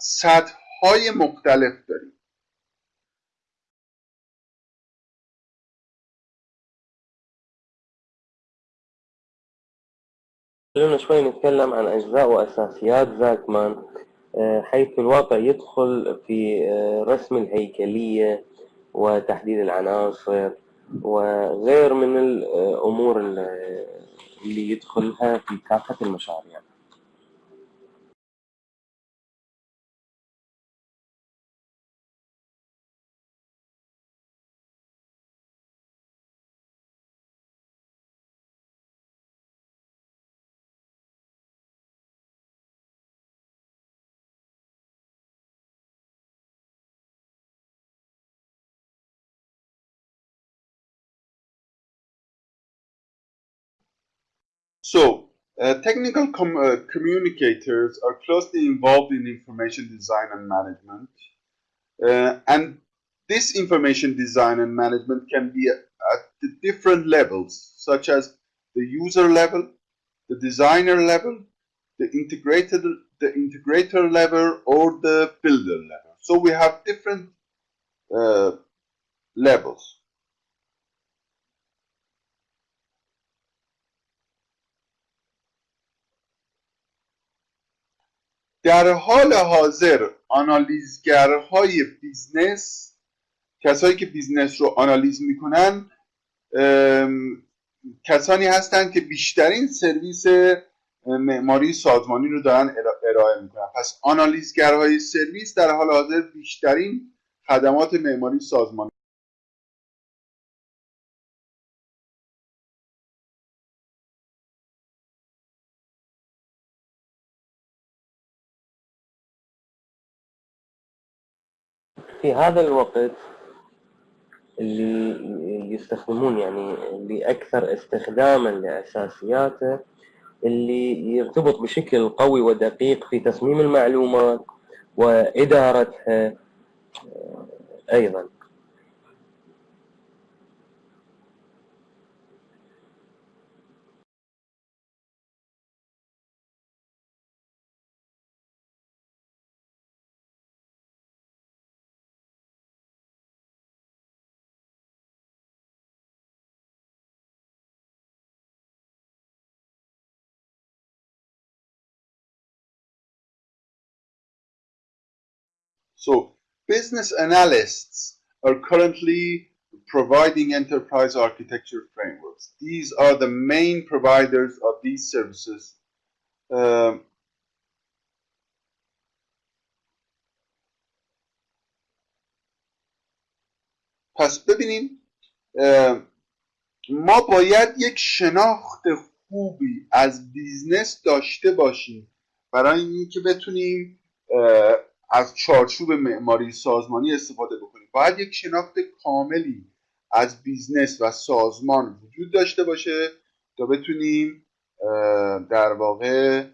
سطح های مختلف داریم. خلونا شوي نتكلم عن أجزاء وأساسيات زاكمان آه، حيث الواقع يدخل في آه، رسم الهيكلية وتحديد العناصر وغير من الأمور اللي يدخلها في كافة المشاريع. So, uh, technical com- uh, communicators are closely involved in information design and management. Uh, and this information design and management can be at, at the different levels, such as the user level, the designer level, the integrated the integrator level, or the builder level. So we have different uh, levels. در حال حاضر آنالیزگرهای business کسایی که business رو آنالیز می‌کنن کسانی هستند که بیشترین سرویس معماری سازمانی رو دارن ارا- ارائه می‌کنن. پس آنالیزگرهای سرویس در حال حاضر بیشترین خدمات معماری سازمانی في هذا الوقت اللي يستخدمون يعني اللي أكثر استخداما لأساسياته اللي يرتبط بشكل قوي ودقيق في تصميم المعلومات وإدارتها أيضا. So business analysts are currently providing enterprise architecture frameworks. These are the main providers of these services. Um, پس ببینیم ما باید یک شناخت خوبی از بیزنس داشته باشیم برای اینکه بتونیم از چارچوب معماری سازمانی استفاده بکنیم. باید یک شناخت کاملی از بیزنس و سازمان وجود داشته باشه تا بتونیم در واقع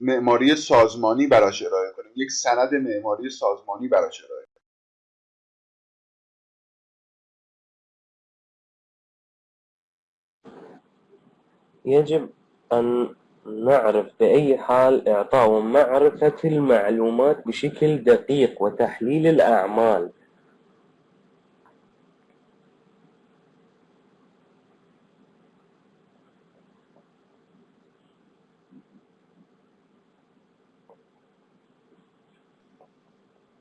معماری سازمانی براش ارائه کنیم. یک سند معماری سازمانی براش ارائه يجب أن نعرف بأي حال إعطاء معرفة المعلومات بشكل دقيق وتحليل الأعمال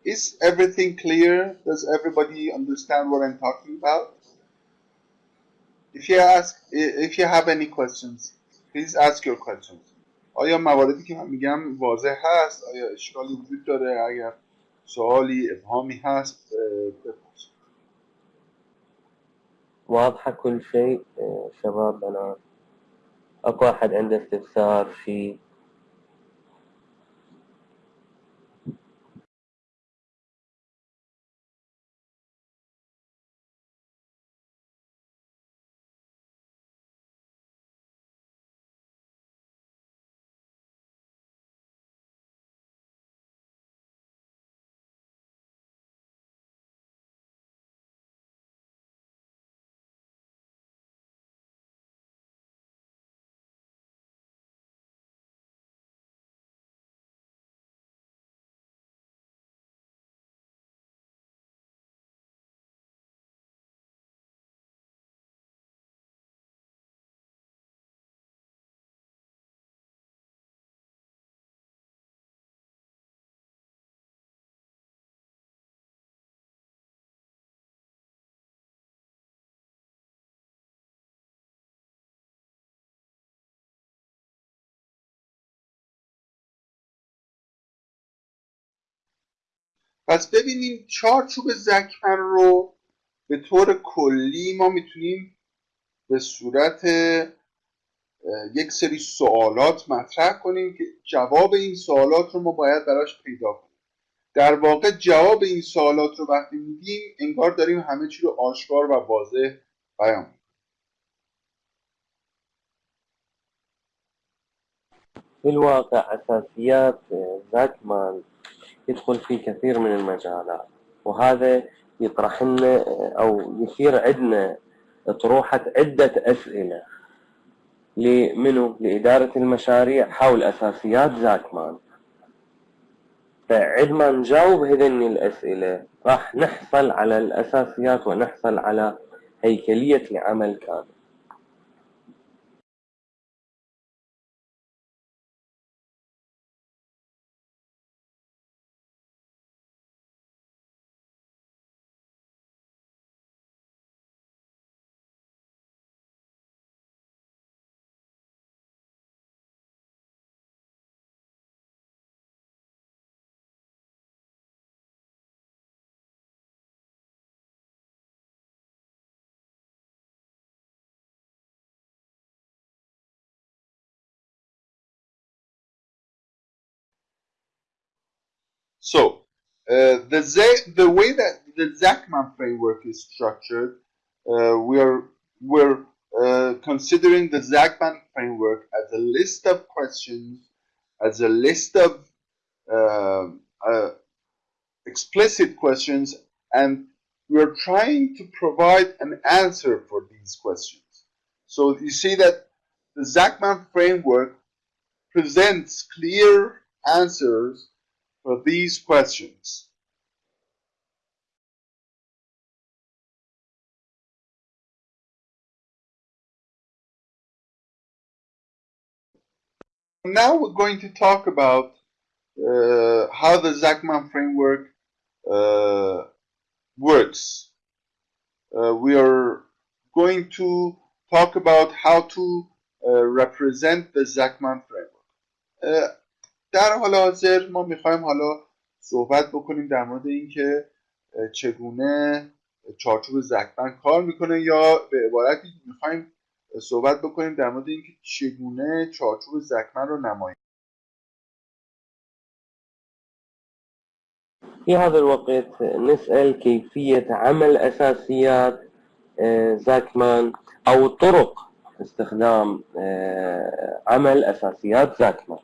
Is everything clear? Does everybody understand what I'm talking about? If you ask, if you have any questions, please ask your questions. آیا مواردی که من میگم واضح هست؟ آیا اشکالی وجود داره؟ اگر سوالی ابهامی هست بپرسید. واضحة كل شيء شباب بنات اكو احد عنده استفسار شيء پس ببینیم چارچوب زکمن رو به طور کلی ما می‌تونیم به صورت یک سری سوالات مطرح کنیم که جواب این سوالات رو ما باید براش پیدا کنیم. در واقع جواب این سوالات رو وقتی میدیم انگار داریم همه چی رو آشکار و واضح بیان في الواقع أساسيات زاكمان يدخل في كثير من المجالات. وهذا يطرح لنا أو يثير عندنا طروحة عدة أسئلة. لمنو؟ لإدارة المشاريع حول أساسيات زاكمان. فعندما نجاوب هذني الأسئلة. راح نحصل على الأساسيات ونحصل على هيكلية العمل كامل. So, uh, the, Z, the way that the Zachman framework is structured, uh, we're, we're uh, considering the Zachman framework as a list of questions, as a list of um, uh, explicit questions, and we're trying to provide an answer for these questions. So you see that the Zachman framework presents clear answers for these questions. Now we're going to talk about uh, how the Zachman framework uh, works. Uh, we are going to talk about how to uh, represent the Zachman framework. در حال حاضر ما می‌خوایم حالا صحبت بکنیم در مورد اینکه چگونه چارچوب زکمن کار می‌کنه یا به عبارتی می‌خوایم صحبت بکنیم در مورد اینکه چگونه چارچوب زکمن رو نماییم. في هذا الوقت نسأل كيفية عمل أساسيات زاكمان أو طرق استخدام عمل أساسيات زاكمان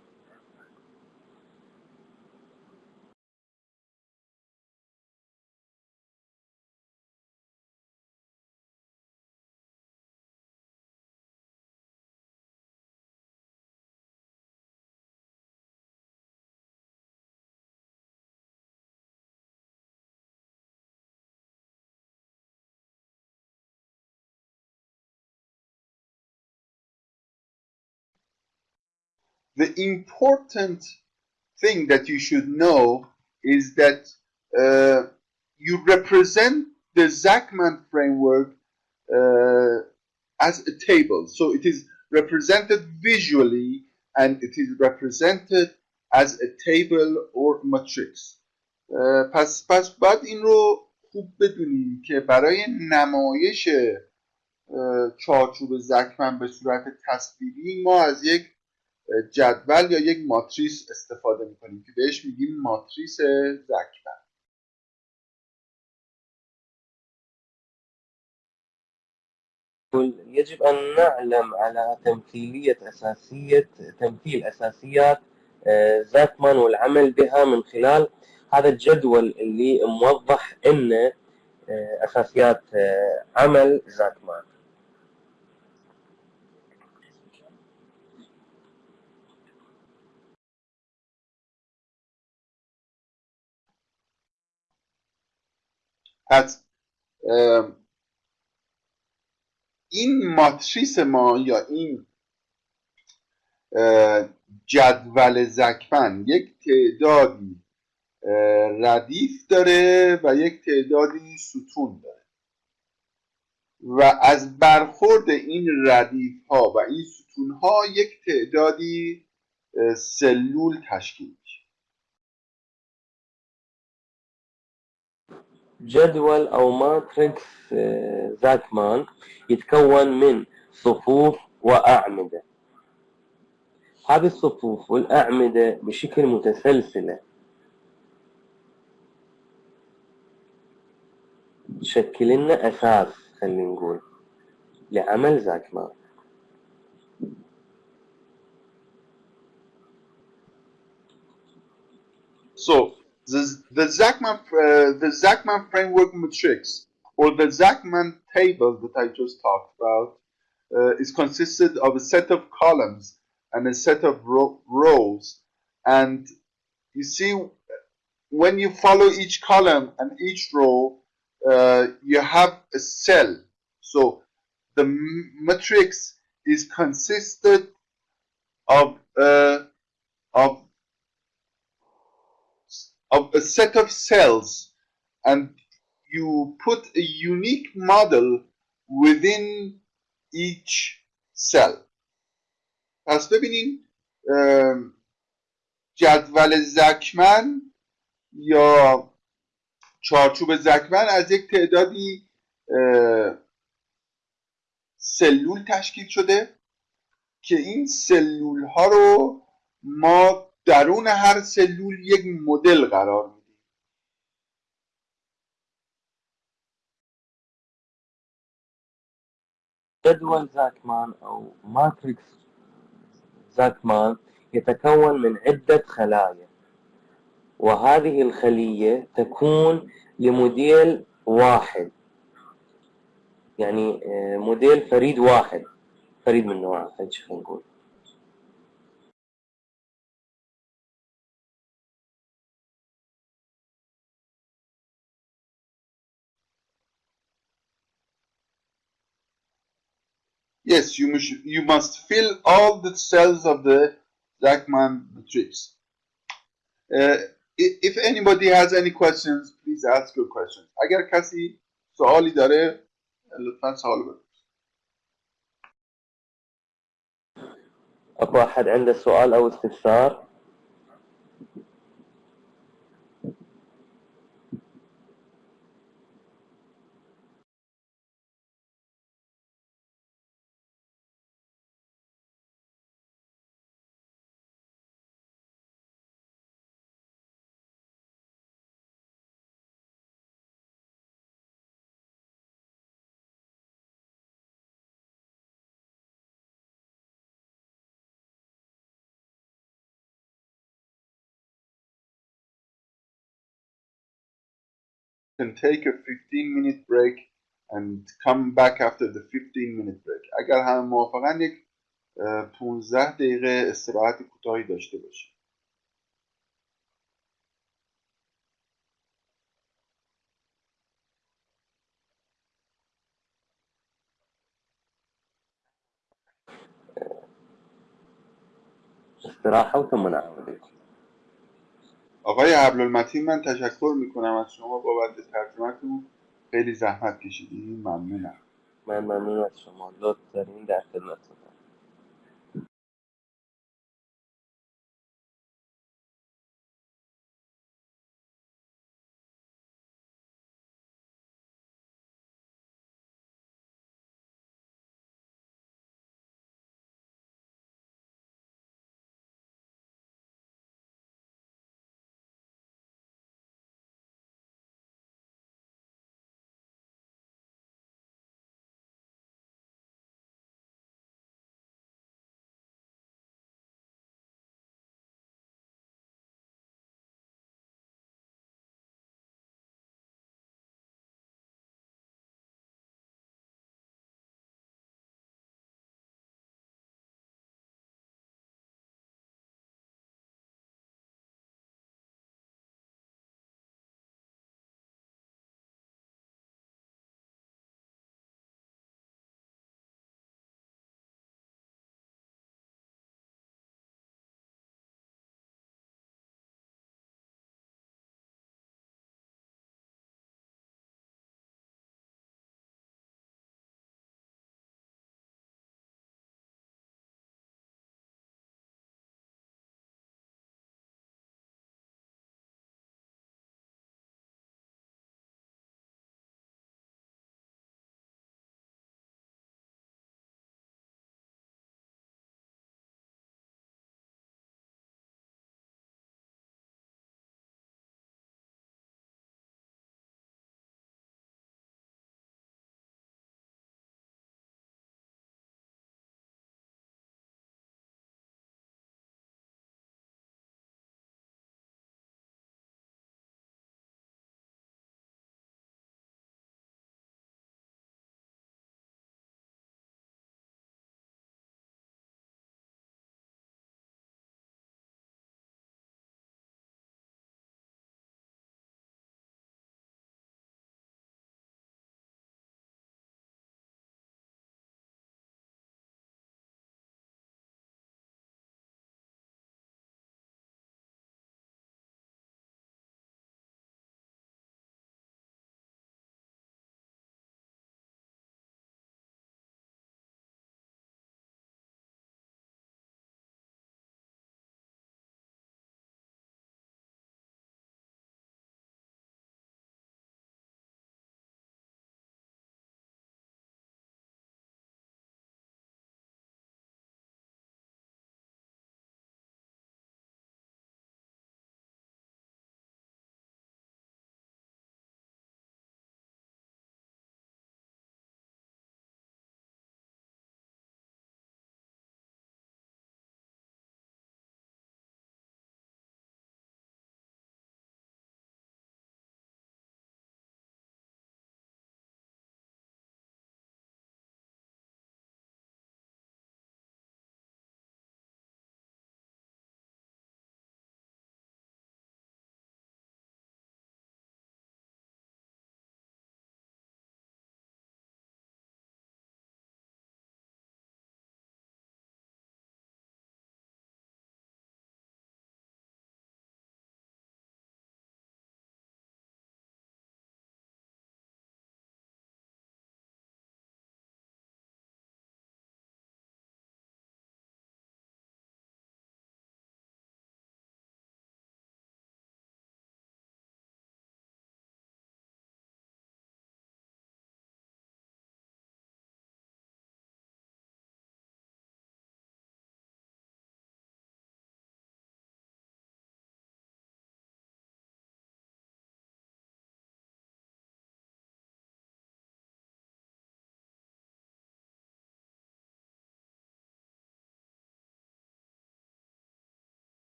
the important thing that you should know is that uh, you represent the Zachman framework uh, as a table. So it is represented visually and it is represented as a table or matrix. Uh, پس پس بعد این رو خوب بدونیم که برای نمایش چارچوب زکمن به صورت تصویری ما از یک جدول یا یک ماتریس استفاده میکنیم که بهش میگیم ماتریس زکمن يجب أن نعلم على تمثيلية أساسية تمثيل أساسيات زاكمان والعمل بها من خلال هذا الجدول اللي موضح إن أساسيات عمل زاكمان پس این ماتریس ما یا این جدول زکمن یک تعدادی ردیف داره و یک تعدادی ستون داره. و از برخورد این ردیف ها و این ستون ها یک تعدادی سلول تشکیل جدول أو ماتريكس زاكمان يتكون من صفوف وأعمدة. هذه الصفوف والأعمدة بشكل متسلسلة. تشكل لنا أساس خلينا نقول لعمل زاكمان. So the, the Zachman uh, the Zachman framework matrix or the Zachman table that I just talked about uh, is consisted of a set of columns and a set of ro rows. And you see when you follow each column and each row uh, you have a cell. So the matrix is consisted of uh, of of a set of cells and you put a unique model within each cell. پس ببینین جدول زکمن یا چارچوب زکمن از یک تعدادی سلول تشکیل شده که این سلول ها رو ما درون هر سلول یک مدل قرار میدیم. جدول زاكمان أو ماتريكس زاكمان يتكون من عدة خلايا وهذه الخلية تكون لموديل واحد. يعني موديل فريد واحد. فريد من نوعه خلينا نقول. Yes, you must, you must fill all the cells of the Zachman matrix. Uh, i- if anybody has any questions please ask your questions اگر کسی سوالی داره لطفا سوال بپرسید اكو احد عنده سؤال او استفسار can take a 15 minute break and come back after the 15 minute break اگر همه موافقن یک اه، 15 دقیقه استراحت کوتاهی داشته باشیم استراحة وثم نعود آقای عبدالمتین من تشکر می‌کنم از شما بابت ترجمهتون. خیلی زحمت کشیدین. ممنونم. من ممنون از شما. لطف دارین در خدمتتون.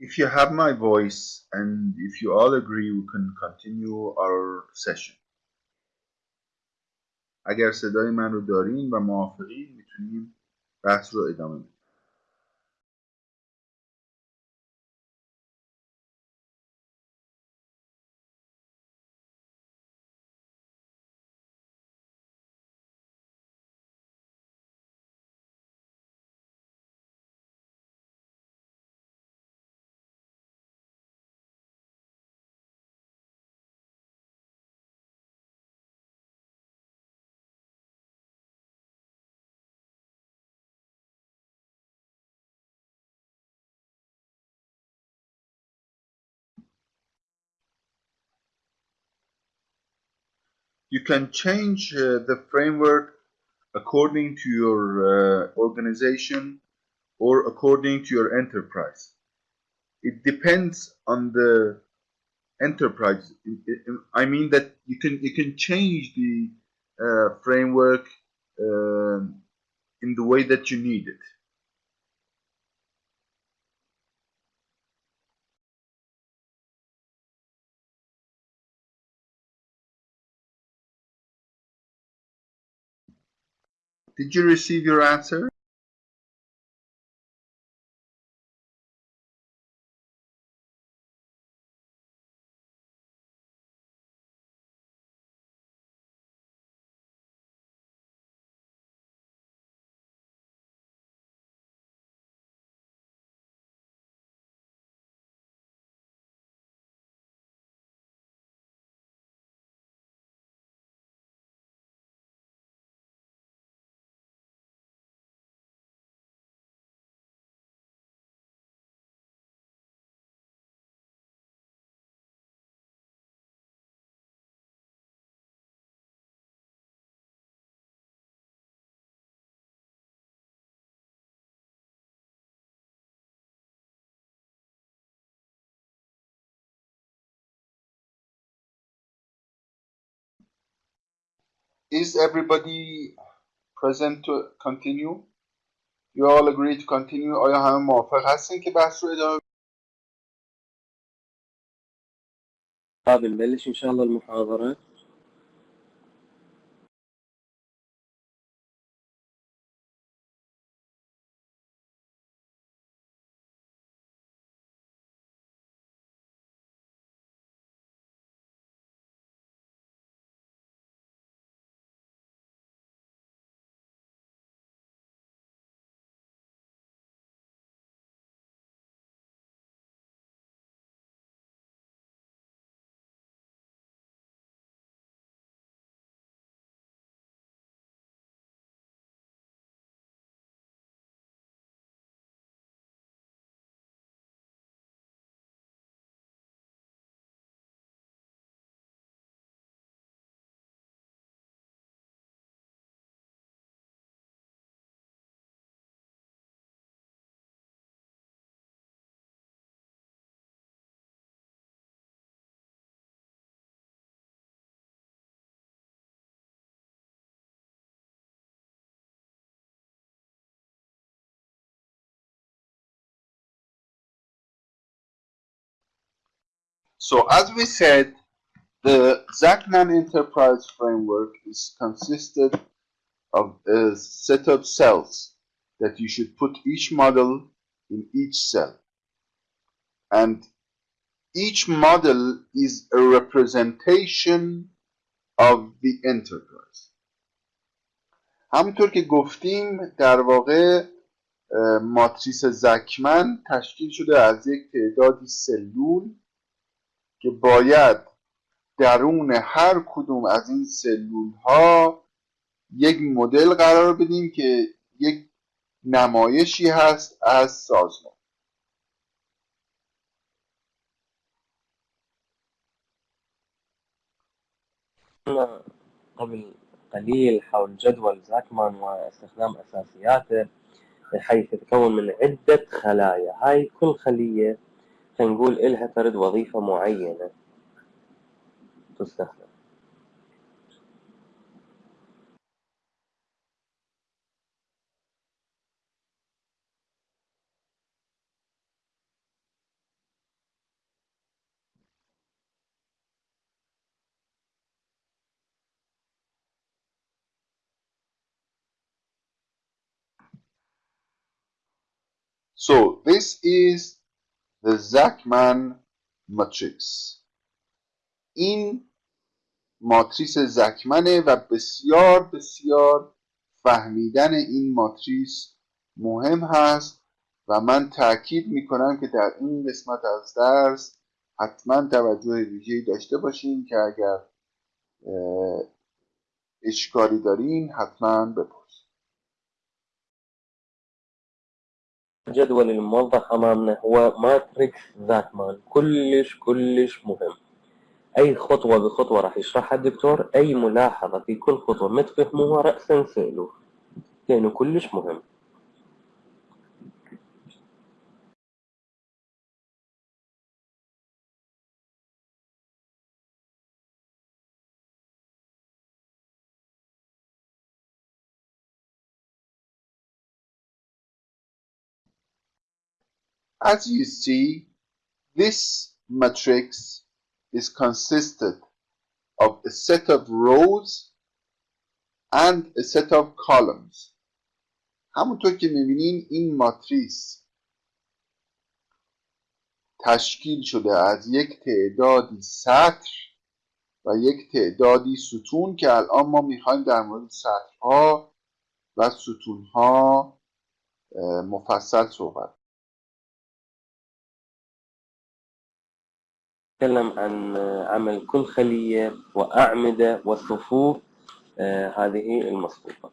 If you have my voice and if you all agree we can continue our session. اگر صدای من رو دارین و موافقین میتونیم بحث رو ادامه بدیم. You can change uh, the framework according to your uh, organization or according to your enterprise. It depends on the enterprise. I mean that you can you can change the uh, framework uh, in the way that you need it. Did you receive your answer? Is everybody present to continue? You all agree to continue? آیا همه موافق هستین که بحث رو ادامه طيب نبلش إن شاء الله المحاضرة So as we said, the Zachman Enterprise Framework is consisted of a set of cells that you should put each model in each cell. And each model is a representation of the enterprise. همونطور که گفتیم در واقع ماتریس زکمن تشکیل شده از یک تعدادی سلول که باید درون هر کدوم از این سلول ها یک مدل قرار بدیم که یک نمایشی هست از سازمان. قبل قليل حول جدول زاكمان واستخدام أساسياته بحيث يتكون من عدة خلايا. هاي كل خلية فنقول إلها فرد وظيفة معينة. تستخدم. So this is the Zachman matrix. این ماتریس زکمنه و بسیار بسیار فهمیدن این ماتریس مهم هست و من تاکید می‌کنم که در این قسمت از درس حتما توجه ویژه‌ای داشته باشین که اگر اشکالی دارین حتما بپرسید الجدول الموضح أمامنا هو ماتريكس زاكمان كلش كلش مهم. أي خطوة بخطوة راح يشرحها الدكتور. أي ملاحظة في كل خطوة ما تفهموها رأسا سألوه لأنه كلش مهم. As you see, this matrix is consisted of a set of rows and a set of columns. همونطور که می‌بینین این ماتریس تشکیل شده از یک تعدادی سطر و یک تعدادی ستون که الان ما می‌خوایم در مورد سطرها و ستونها مفصل صحبت نتكلم عن عمل كل خلية وأعمدة وصفوف هذه المصفوفة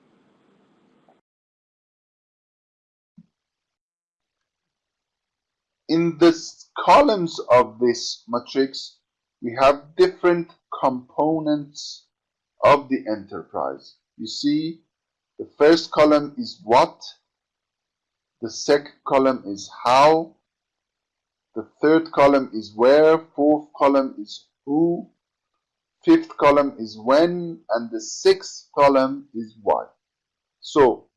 In the columns of this matrix, we have different components of the enterprise. You see, the first column is what, the second column is how, the third column is where, fourth column is who, fifth column is when, and the sixth column is why. So,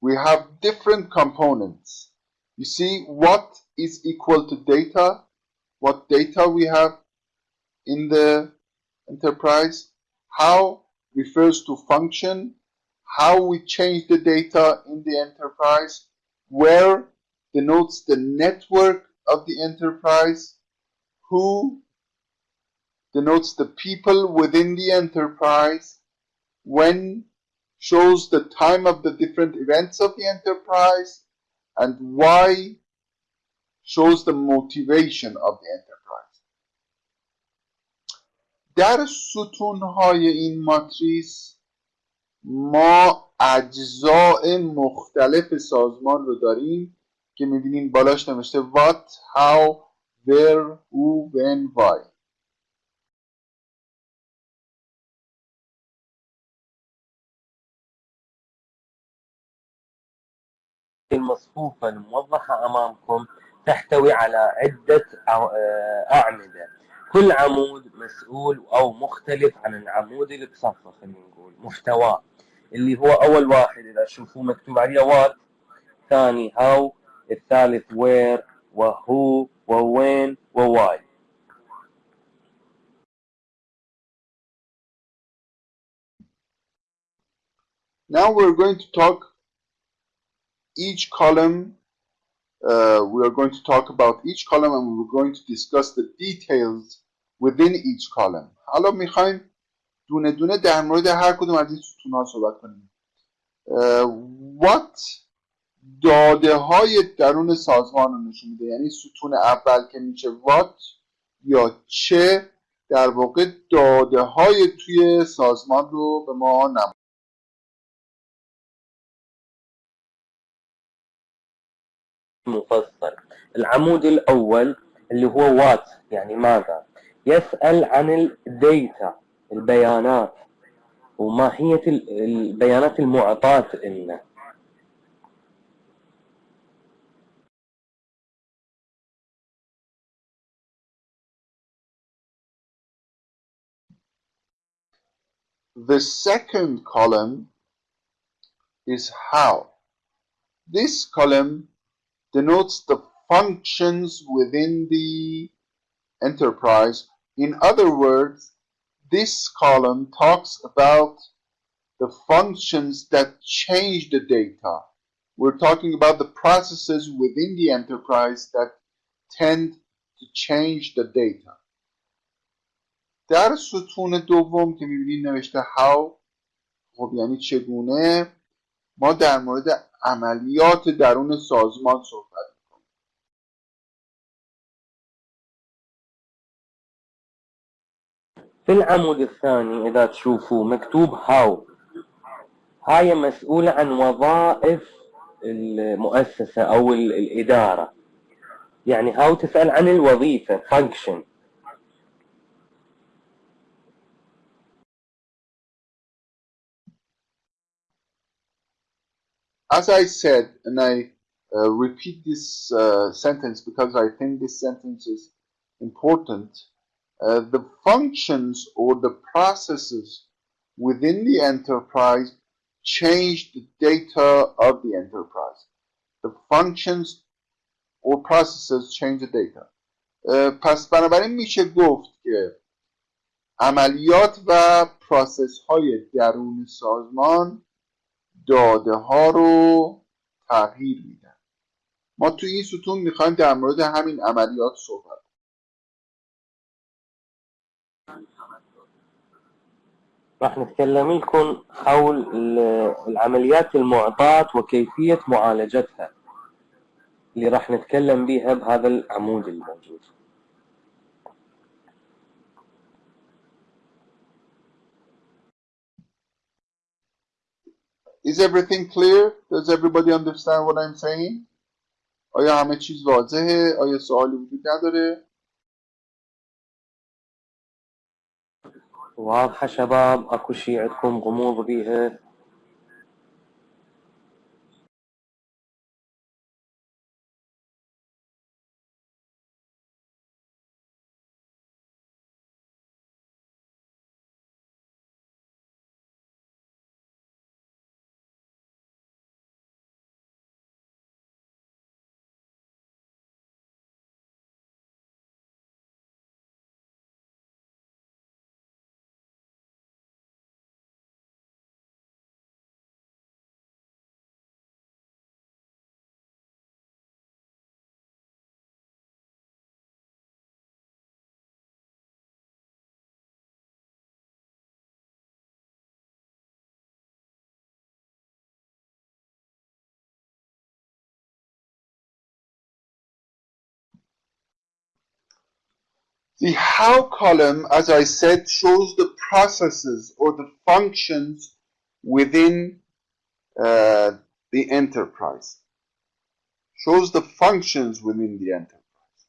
we have different components. You see what is equal to data, what data we have in the enterprise, how refers to function, how we change the data in the enterprise, where denotes the network of the enterprise, who denotes the people within the enterprise, when shows the time of the different events of the enterprise, and why shows the motivation of the enterprise. در ستونهای این ماتریس ما اجزاء مختلف سازمان رو داریم که میبینین بالاش نوشته what, how, where, who, when, why. المصفوفة الموضحة أمامكم تحتوي على عدة أعمدة. كل عمود مسؤول أو مختلف عن العمود اللي بصفه خلينا نقول محتواه اللي هو أول واحد إذا تشوفوه مكتوب عليه وات ثاني هاو الثالث where وهو ووين وواي Now we're going to talk each column. Uh, we are going to talk about each column and we're going to discuss the details within each column. حالا میخوایم دونه دونه در مورد هر کدوم از این ستون ها صحبت کنیم. Uh, what داده های درون سازمان رو نشون میده. یعنی ستون اول که میشه وات یا چه در واقع داده های توی سازمان رو به ما نمود. مفصل. العمود الأول اللي هو وات يعني ماذا؟ يسأل عن الديتا البيانات وماهية البيانات المعطاة لنا. The second column is how. This column denotes the functions within the enterprise. In other words, this column talks about the functions that change the data. we're talking about the processes within the enterprise that tend to change the data در ستون دوم که می‌بینید نوشته how خب یعنی چگونه ما در مورد عملیات درون سازمان صحبت می‌کنیم. في العمود الثاني إذا تشوفوا مكتوب هاو هاي مسؤولة عن وظائف المؤسسة أو الإدارة. يعني هاو تسأل عن الوظيفة function. as I said, and I uh, repeat this uh, sentence because I think this sentence is important, uh, the functions or the processes within the enterprise change the data of the enterprise. The functions or processes change the data. پس بنابراین میشه گفت که عملیات و پراسس های درون سازمان داده ها رو تغییر میدن. ما تو این ستون می‌خوایم در مورد همین عملیات صحبت راح نتكلم لكم حول العمليات المعطاة وكيفية معالجتها. اللي راح نتكلم بيها بهذا العمود الموجود. Is everything clear? Does everybody understand what I'm saying? آیا همه چیز واضحه؟ آیا سوالی وجود نداره؟ واضحة شباب اكو شي عندكم غموض بيها The how column, as I said, shows the processes or the functions within uh, the enterprise. Shows the functions within the enterprise.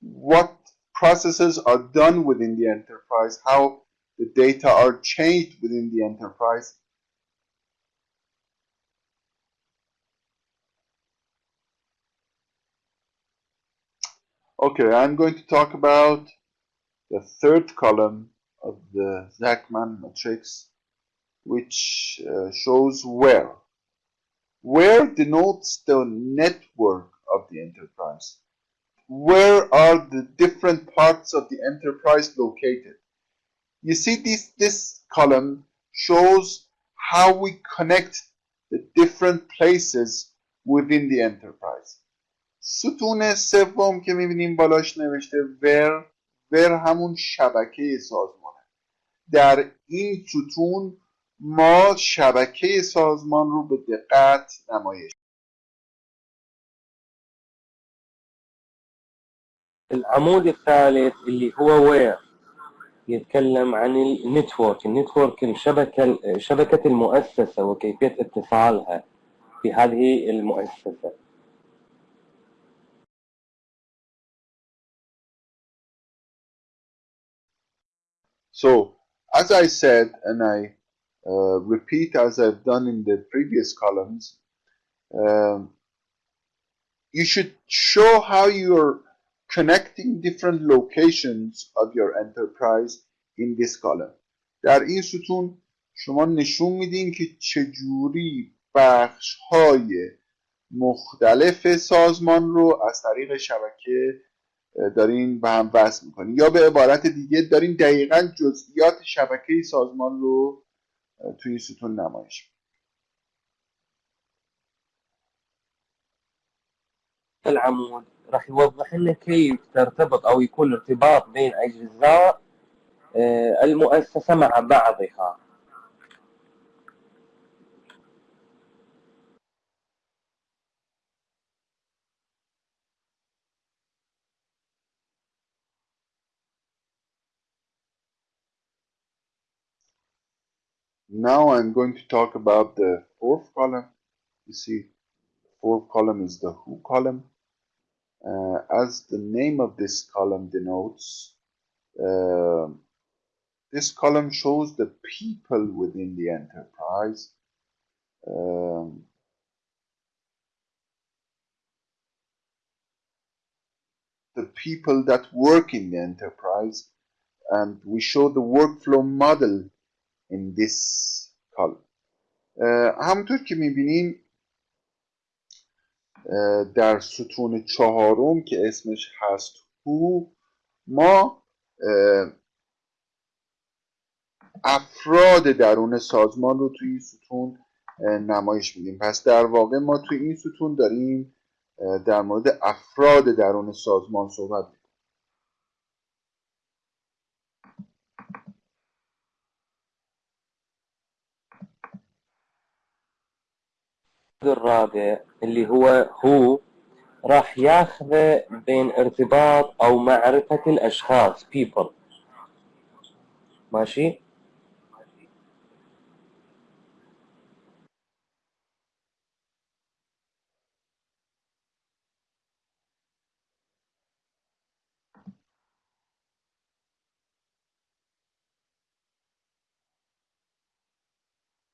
What processes are done within the enterprise, how the data are changed within the enterprise, Okay, I'm going to talk about the third column of the Zachman matrix, which uh, shows where. Where denotes the network of the enterprise. Where are the different parts of the enterprise located? You see, this, this column shows how we connect the different places within the enterprise. ستون سوم که می‌بینیم بالاش نوشته ور ور همون شبکه سازمانه. در این ستون ما شبکه سازمان رو به دقت نمایش العمود الثالث اللي هو وير يتكلم عن النتورك النتورك الشبكة شبكة المؤسسة وكيفية اتصالها في هذه المؤسسة. So, as I said, and I uh, repeat as I've done in the previous columns, um, you should show how you're connecting different locations of your enterprise in this column. در این ستون شما نشون میدین که چجوری بخش های مختلف سازمان رو از طریق شبکه دارین به هم وصل می‌کنین. یا به عبارت دیگه دارین دقیقا جزئیات شبکه سازمان رو توی ستون نمایش العمود راح يوضح لنا كيف ترتبط او يكون ارتباط بين اجزاء المؤسسه مع بعضها. Now I'm going to talk about the fourth column. You see, fourth column is the who column. Uh, as the name of this column denotes, uh, this column shows the people within the enterprise. Um, the people that work in the enterprise and we show the workflow model in this column. همونطور که می‌بینین uh, در ستون چهارم که اسمش هست who ما افراد درون سازمان رو توی این ستون نمایش میدیم. پس در واقع ما توی این ستون داریم در مورد افراد درون سازمان صحبت الرابع اللي هو هو راح ياخذ بين ارتباط أو معرفة الأشخاص people. ماشي؟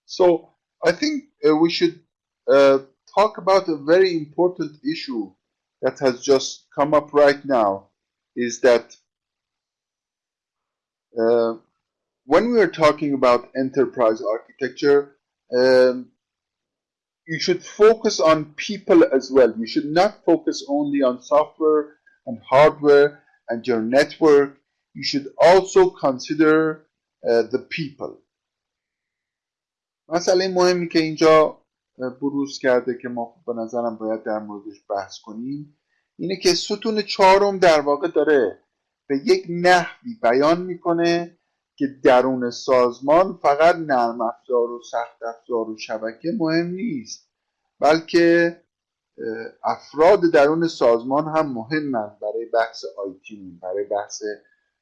So I think uh, we should uh, talk about a very important issue that has just come up right now is that uh, when we are talking about enterprise architecture, um, you should focus on people as well. You should not focus only on software and hardware and your network. You should also consider uh, the people. مسئله مهمی که اینجا بروز کرده که ما به نظرم باید در موردش بحث کنیم اینه که ستون چهارم در واقع داره به یک نحوی بیان می‌کنه که درون سازمان فقط نرم افزار و سخت افزار و شبکه مهم نیست بلکه افراد درون سازمان هم مهمند برای بحث آیتی برای بحث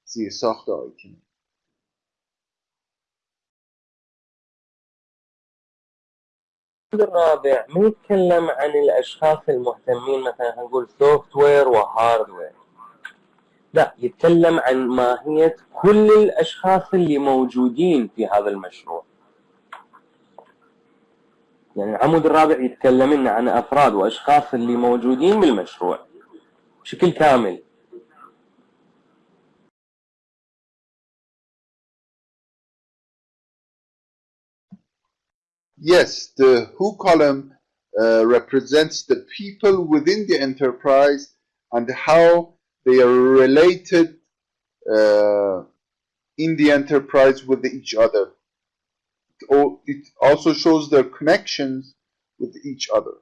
زیرساخت آیتی الرابع ما يتكلم عن الأشخاص المهتمين مثلا هنقول سوفت وير وهاردوير لا يتكلم عن ماهية كل الأشخاص اللي موجودين في هذا المشروع. يعني العمود الرابع يتكلم عن أفراد وأشخاص اللي موجودين بالمشروع بشكل كامل. Yes, the who column uh, represents the people within the enterprise and how they are related uh, in the enterprise with each other. It also shows their connections with each other.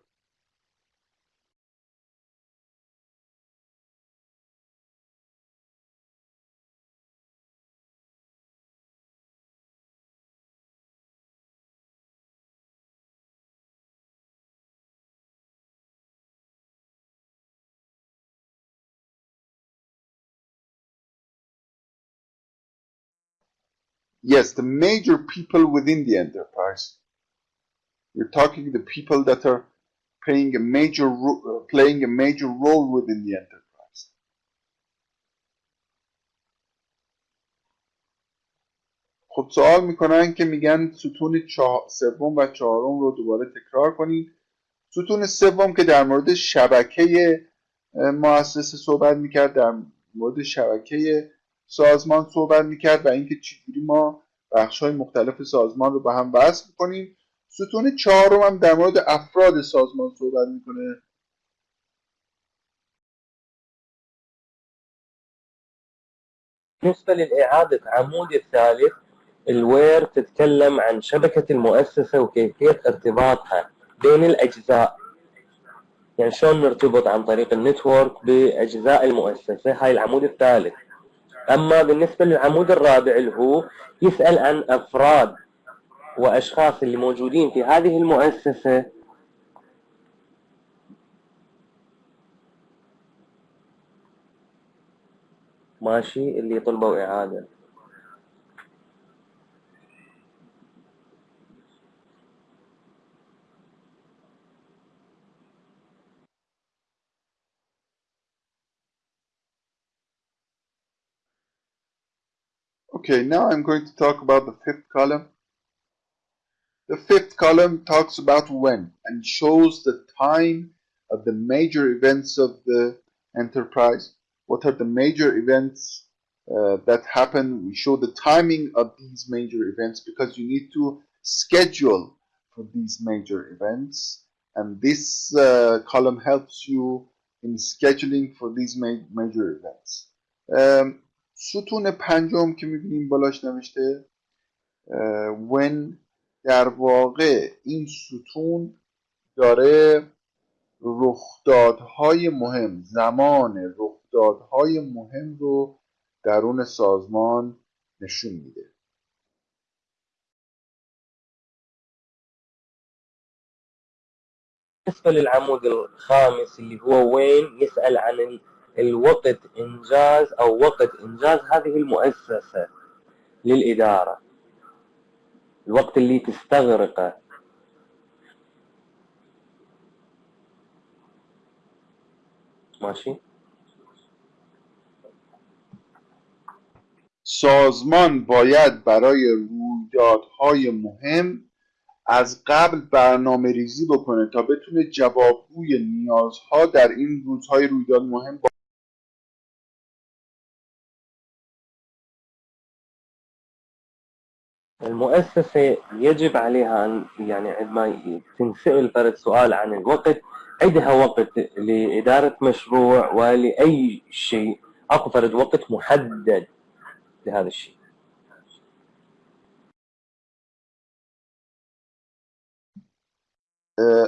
Yes, the major people within the enterprise. You're talking the people that are playing a major playing a major role within the enterprise. خب سوال می‌کنن که میگن ستون. سوم و چهارم رو دوباره تکرار کنید ستون سوم که در مورد شبکه مؤسسه صحبت می‌کرد در مورد شبکه سازمان صحبت می‌کرد و اینکه چجوری ما بخش های مختلف سازمان رو به هم وصل کنیم ستون چهارم هم در مورد افراد سازمان صحبت می‌کنه. بالنسبة للإعادة عمود الثالث الوير تتكلم عن شبكة المؤسسة وكيفية ارتباطها بين الأجزاء. يعني شلون نرتبط عن طريق النتورك باجزاء المؤسسه هاي العمود الثالث. أما بالنسبة للعمود الرابع اللي هو يسأل عن أفراد وأشخاص اللي موجودين في هذه المؤسسة. ماشي اللي طلبوا إعادة. Okay, now I'm going to talk about the fifth column. The fifth column talks about when and shows the time of the major events of the enterprise. What are the major events uh, that happen? We show the timing of these major events because you need to schedule for these major events. And this uh, column helps you in scheduling for these ma major events. Um, ستون پنجم که می‌بینیم بالاش نوشته when در واقع این ستون داره رخدادهای مهم زمان رخدادهای مهم رو درون سازمان نشون میده. بالنسبة للعمود الخامس اللي هو وين؟ يسأل عن الوقت إنجاز أو وقت إنجاز هذه المؤسسة للإدارة. الوقت اللي تستغرقه. ماشي. سازمان باید برای رویدادهای مهم از قبل برنامه ریزی بکنه تا بتونه جوابگوی نیازها در این روزهای رویداد مهم المؤسسة يجب عليها أن يعني عندما تنسأل فرد سؤال عن الوقت عندها وقت لإدارة مشروع ولأي شيء. أكو فرد وقت محدد لهذا الشيء.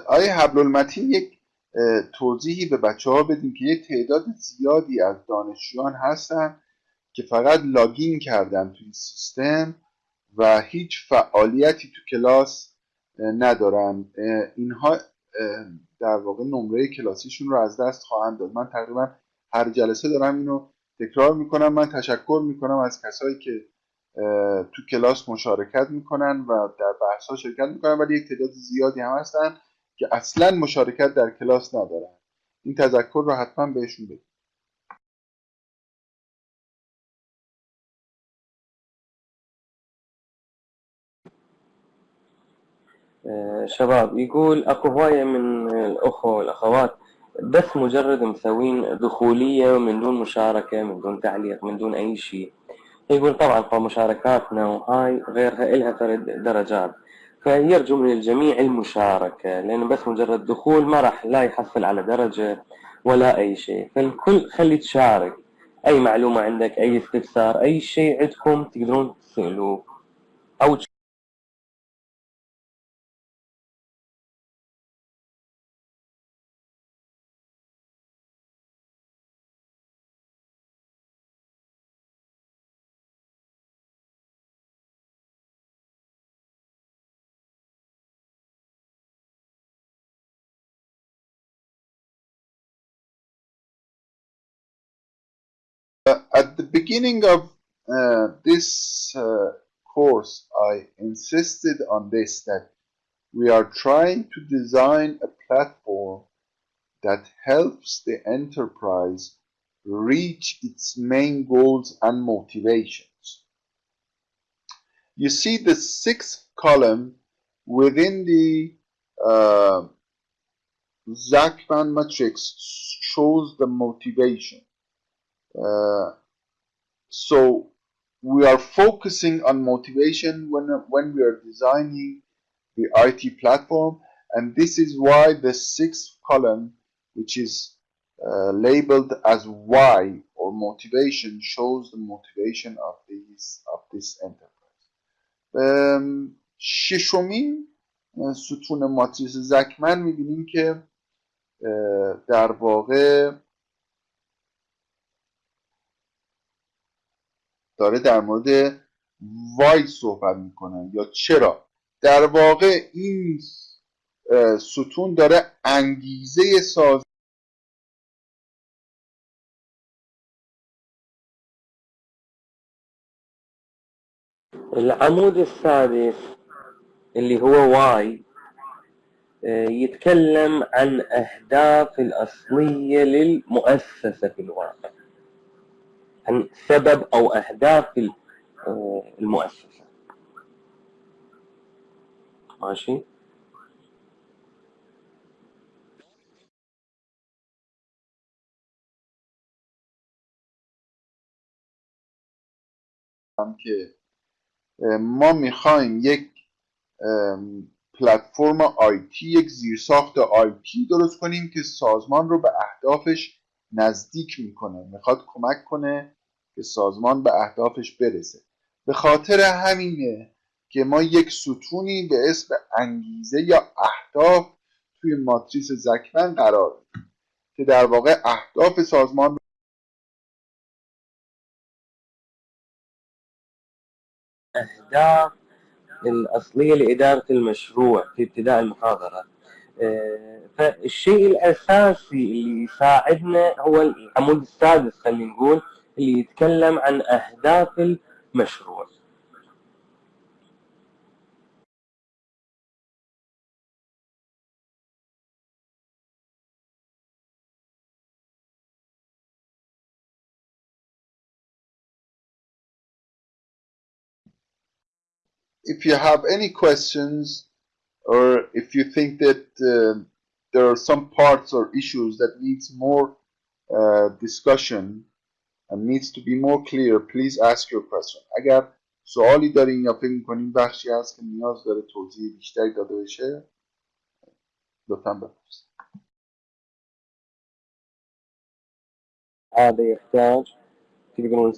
آیا حبل المتین یک توضیحی به بچه ها بدیم که یک تعداد زیادی از دانشجویان هستن که فقط لاگین کردن توی سیستم. و هیچ فعالیتی تو کلاس ندارن. اینها در واقع نمره کلاسیشون رو از دست خواهند داد. من تقریبا هر جلسه دارم اینو تکرار می‌کنم. من تشکر می‌کنم از کسایی که تو کلاس مشارکت می‌کنن و در بحث ها شرکت می‌کنن ولی یک تعداد زیادی هم هستن که اصلا مشارکت در کلاس ندارن. این تذکر رو حتما بهشون بدید. شباب يقول أكو هواية من الأخوة والأخوات بس مجرد مسوين دخولية من دون مشاركة من دون تعليق من دون أي شيء. يقول طبعا فمشاركاتنا وهاي غيرها إلها فرد درجات. فيرجو من الجميع المشاركة لأنه بس مجرد دخول ما راح لا يحصل على درجة ولا أي شيء. فالكل خلي تشارك. أي معلومة عندك أي استفسار أي شيء عندكم تقدرون تسألوه. أو beginning of uh, this uh, course, I insisted on this that we are trying to design a platform that helps the enterprise reach its main goals and motivations. You see the sixth column within the uh, Zachman matrix shows the motivation. Uh, so we are focusing on motivation when, when we are designing the IT platform and this is why the sixth column which is uh, labeled as why or motivation shows the motivation of these of this enterprise um, ششمین ستون ماتریس زکمن میبینیم که در واقع داره در مورد وای صحبت می‌کنه. یا چرا؟ در واقع این ستون داره انگیزه ساز العمود السادس اللي هو واي يتكلم عن أهداف الأصلية للمؤسسة في الواقع. سبب أو أهداف المؤسسة. ماشي؟ که ما می‌خوایم یک پلتفرم آیتی یک زیرساخت آیتی درست کنیم که سازمان رو به اهدافش نزدیک می‌کنه. می‌خواد کمک کنه که سازمان به اهدافش برسه. به خاطر همینه که ما یک ستونی به اسم انگیزه یا اهداف توی ماتریس زکمن قرار میدیم که در واقع اهداف سازمان أهداف الأصلية لإدارة المشروع في ابتداء المحاضرة. فالشيء الأساسي اللي يساعدنا هو العمود السادس خلينا نقول اللي يتكلم عن أهداف المشروع if you have any questions or if you think that uh, there are some parts or issues that needs more uh, discussion needs to be more clear please ask your question. اگر سوالی دارین یا فکر می‌کنین بخشی هست که نیاز داره توضیح بیشتری داده بشه لطفا بپرسید. هذا يحتاج تقدرون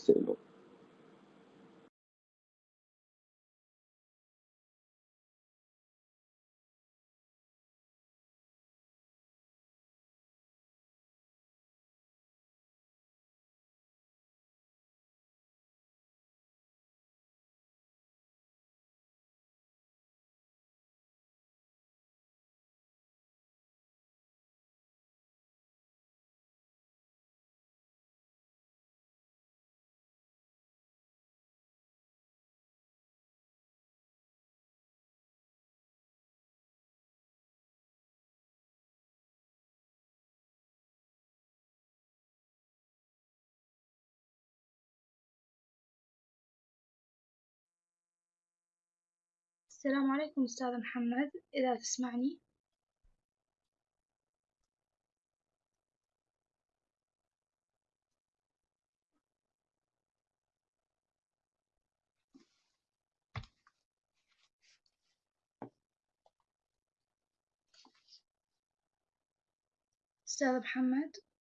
السلام عليكم أستاذ محمد إذا تسمعني. أستاذ محمد.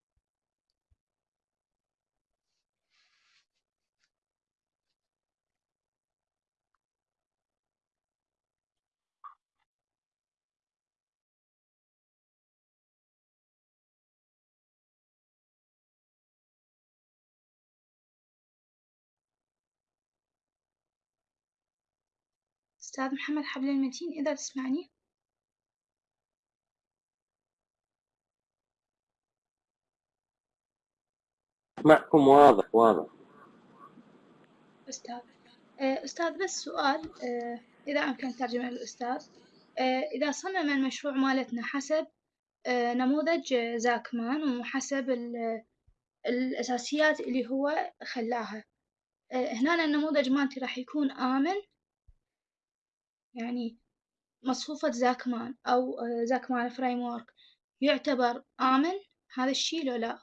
أستاذ محمد حبل المتين إذا تسمعني. معكم واضح واضح. أستاذ أستاذ بس سؤال إذا أمكن ترجمة للأستاذ. إذا صمم المشروع مالتنا حسب نموذج زاكمان وحسب الأساسيات اللي هو خلاها. هنا النموذج مالتي راح يكون آمن يعني مصفوفة زاكمان أو زاكمان فريم ورك يعتبر آمن هذا الشي لو لا؟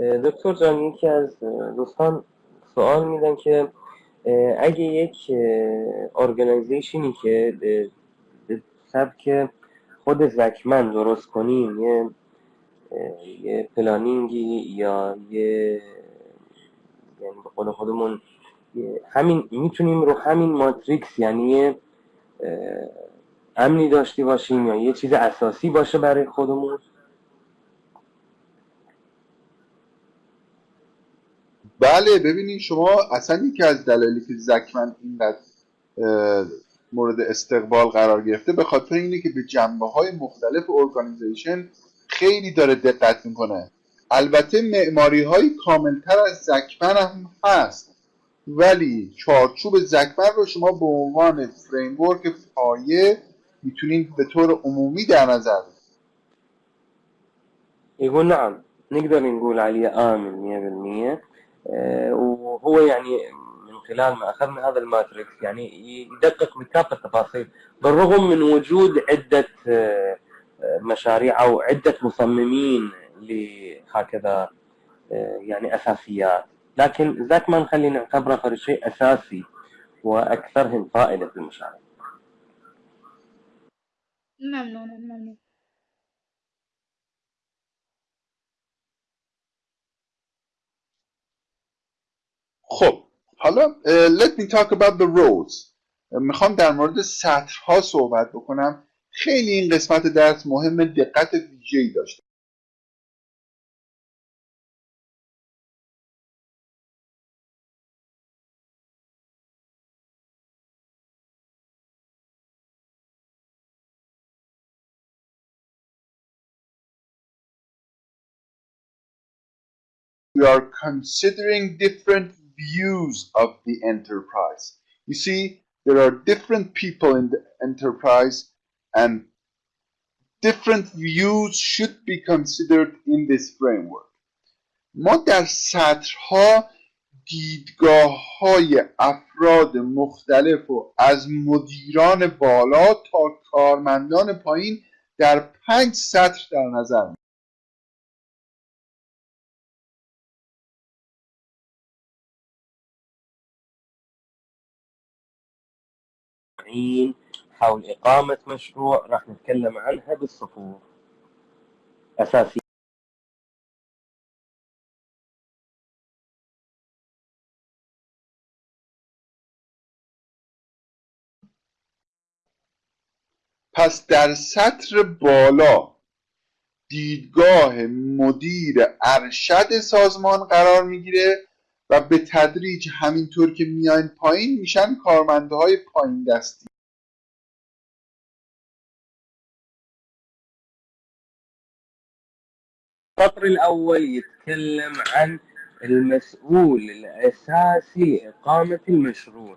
دکتر جان یکی از دوستان سوال میدن که اگه یک ارگانیزیشنی که سبک خود زکمن درست کنیم یه یه پلانینگی یا یه یعنی به قول خودمون همین می‌تونیم رو همین ماتریکس یعنی امنی داشته باشیم یا یه چیز اساسی باشه برای خودمون. بله ببینید شما اصلا یکی از دلایلی که زکمن اینقدر مورد استقبال قرار گرفته به خاطر اینه که به جنبه های مختلف organization خیلی داره دقت می‌کنه. البته معماری های کاملتر از زکمن هم هست. ولی چارچوب زکمن رو شما به عنوان framework پایه می‌تونید به طور عمومی در نظر يقول نعم. نقدر نقول عليه آمن 100% وهو يعني من خلال ما أخذنا هذا الماتريكس يعني يدقق بكافة التفاصيل. بالرغم من وجود عدة مشاريع أو عدة مصممين لهكذا يعني أساسيات. لكن ذاك ما نخلي نعتبره شيء أساسي وأكثرهم فائدة في المشاريع. ممنونة ممنون. خب حالا let me talk about the roads. می‌خوام در مورد سطرها صحبت بکنم. خیلی این قسمت درس مهم دقت ویژه‌ای داشته. We are considering different views of the enterprise. You see, there are different people in the enterprise and different views should be considered in this framework. ما در سطرها دیدگاه های افراد مختلف و از مدیران بالا تا کارمندان پایین در پنج سطر در نظر معين حول إقامة مشروع راح نتكلم عنها بالصفوف. أساسية. پس در سطر بالا دیدگاه مدیر ارشد سازمان قرار می‌گیره و به تدریج همینطور که میاین پایین میشن کارمندهای پایین دستی. السطر الأول يتكلم عن المسؤول الأساسي لإقامة المشروع.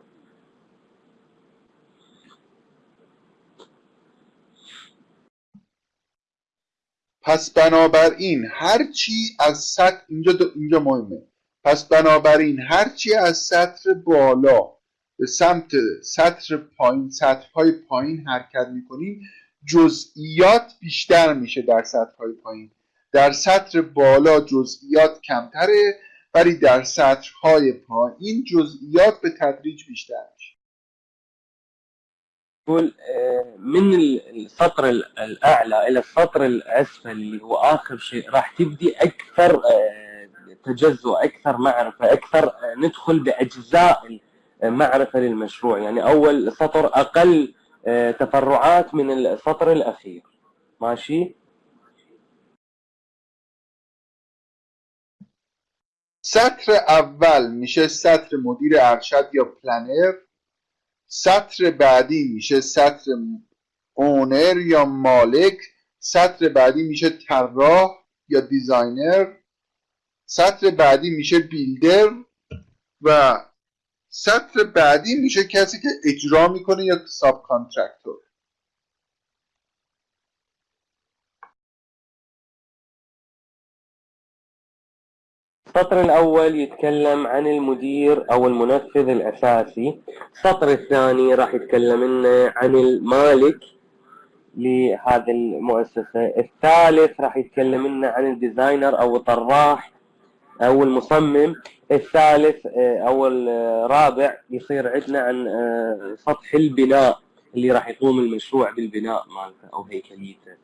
پس بنابراین هرچی از سطح اینجا اینجا مهمه. پس بنابراین هرچی از سطر بالا به سمت سطر پایین سطرهای پایین حرکت می‌کنیم جزئیات بیشتر میشه در سطرهای پایین. در سطر بالا جزئیات کمتره ولی در سطرهای پایین جزئیات به تدریج بیشتر میشه. يقول من السطر الاعلى الى السطر الاسفل اللي هو اخر شيء راح تبدي اكثر تجزؤ أكثر معرفة أكثر ندخل بأجزاء معرفه للمشروع. يعني أول سطر أقل تفرعات من السطر الأخير. ماشي؟ سطر اول میشه سطر مدیر ارشد یا پلنر سطر بعدی میشه سطر اونر یا مالک. سطر بعدی میشه طراح یا دیزاینر سطر بعدی میشه بیلدر و سطر بعدی میشه کسی که اجرا میکنه یا ساب کانترکتور السطر الأول يتكلم عن المدير أو المنفذ الأساسي. السطر الثاني راح يتكلم لنا عن المالك لهذه المؤسسة. الثالث راح يتكلم لنا عن الديزاينر أو الطراح أو المصمم الثالث أو الرابع يصير عندنا عن سطح البناء اللي راح يقوم المشروع بالبناء مالته أو هيكليته.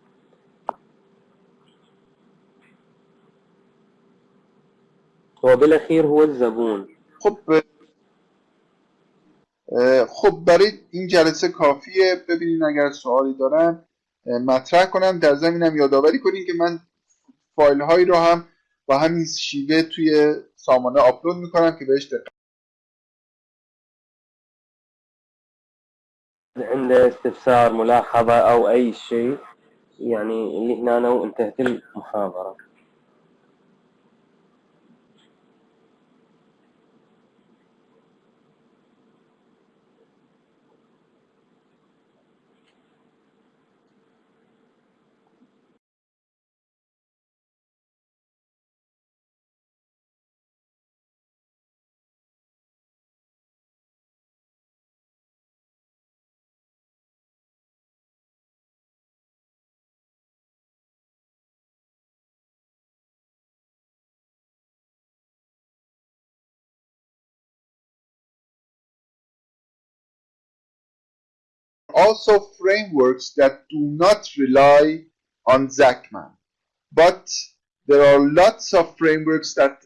هو بالاخير هو الزبون. خب آه، خب برای این جلسه کافیه. ببینین اگر سوالی دارن مطرح کنم در زمینم یادآوری کنین که من فایل هایی رو هم با همین شیوه توی سامانه آپلود میکنم که بهش دقت عنده استفسار ملاحظة أو أي شيء يعني اللي هنا وانتهت المحاضرة. Also frameworks that do not rely on Zachman. But there are lots of frameworks that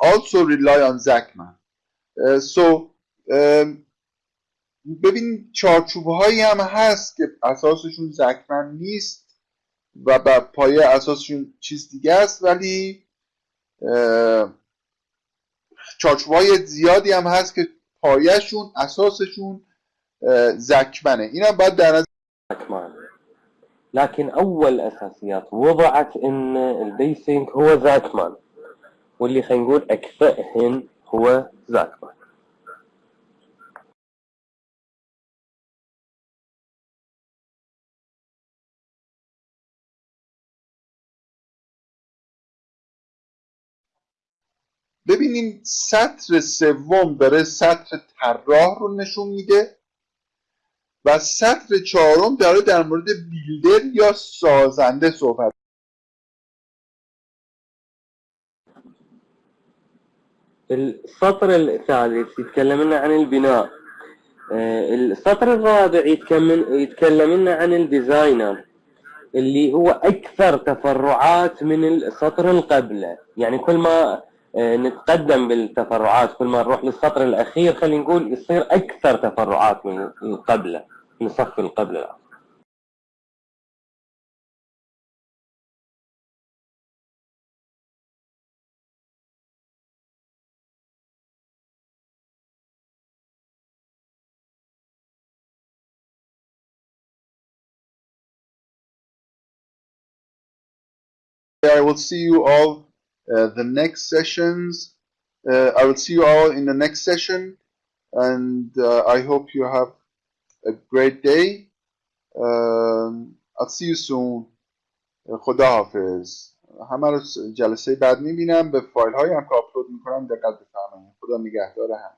also rely on Zachman. Uh, so um, ببین چارچوب هایی هم هست که اساسشون زکمن نیست و بر پایه اساسشون چیز دیگه است ولی چارچوب های زیادی هم هست که پایهشون اساسشون زکمنه. اینم باید در نظر لكن أول أساسيات وضعت إن البيسنج هو زاكمان واللي خلينا نقول أكفأهن هو زاكمان ببینیم سطر سوم داره سطر طراح رو نشون میده. و سطر چهارم داره در مورد بیلدر یا سازنده صحبت السطر الثالث يتكلم لنا عن البناء. آه، السطر الرابع يتكلم لنا عن الديزاينر اللي هو أكثر تفرعات من السطر اللي قبله يعني كل ما نتقدم بالتفرعات. كل ما نروح للسطر الأخير خلينا نقول يصير أكثر تفرعات من اللي قبله من الصف اللي قبله. I will see you all the next sessions. Uh, I will see you all in the next session, and uh, I hope you have a great day. Um, I'll see you soon. خدا حافظ همه رو جلسه بعد میبینم به فایل هایی هم که آپلود میکنم دقت بفرمایید خدا نگهدار هم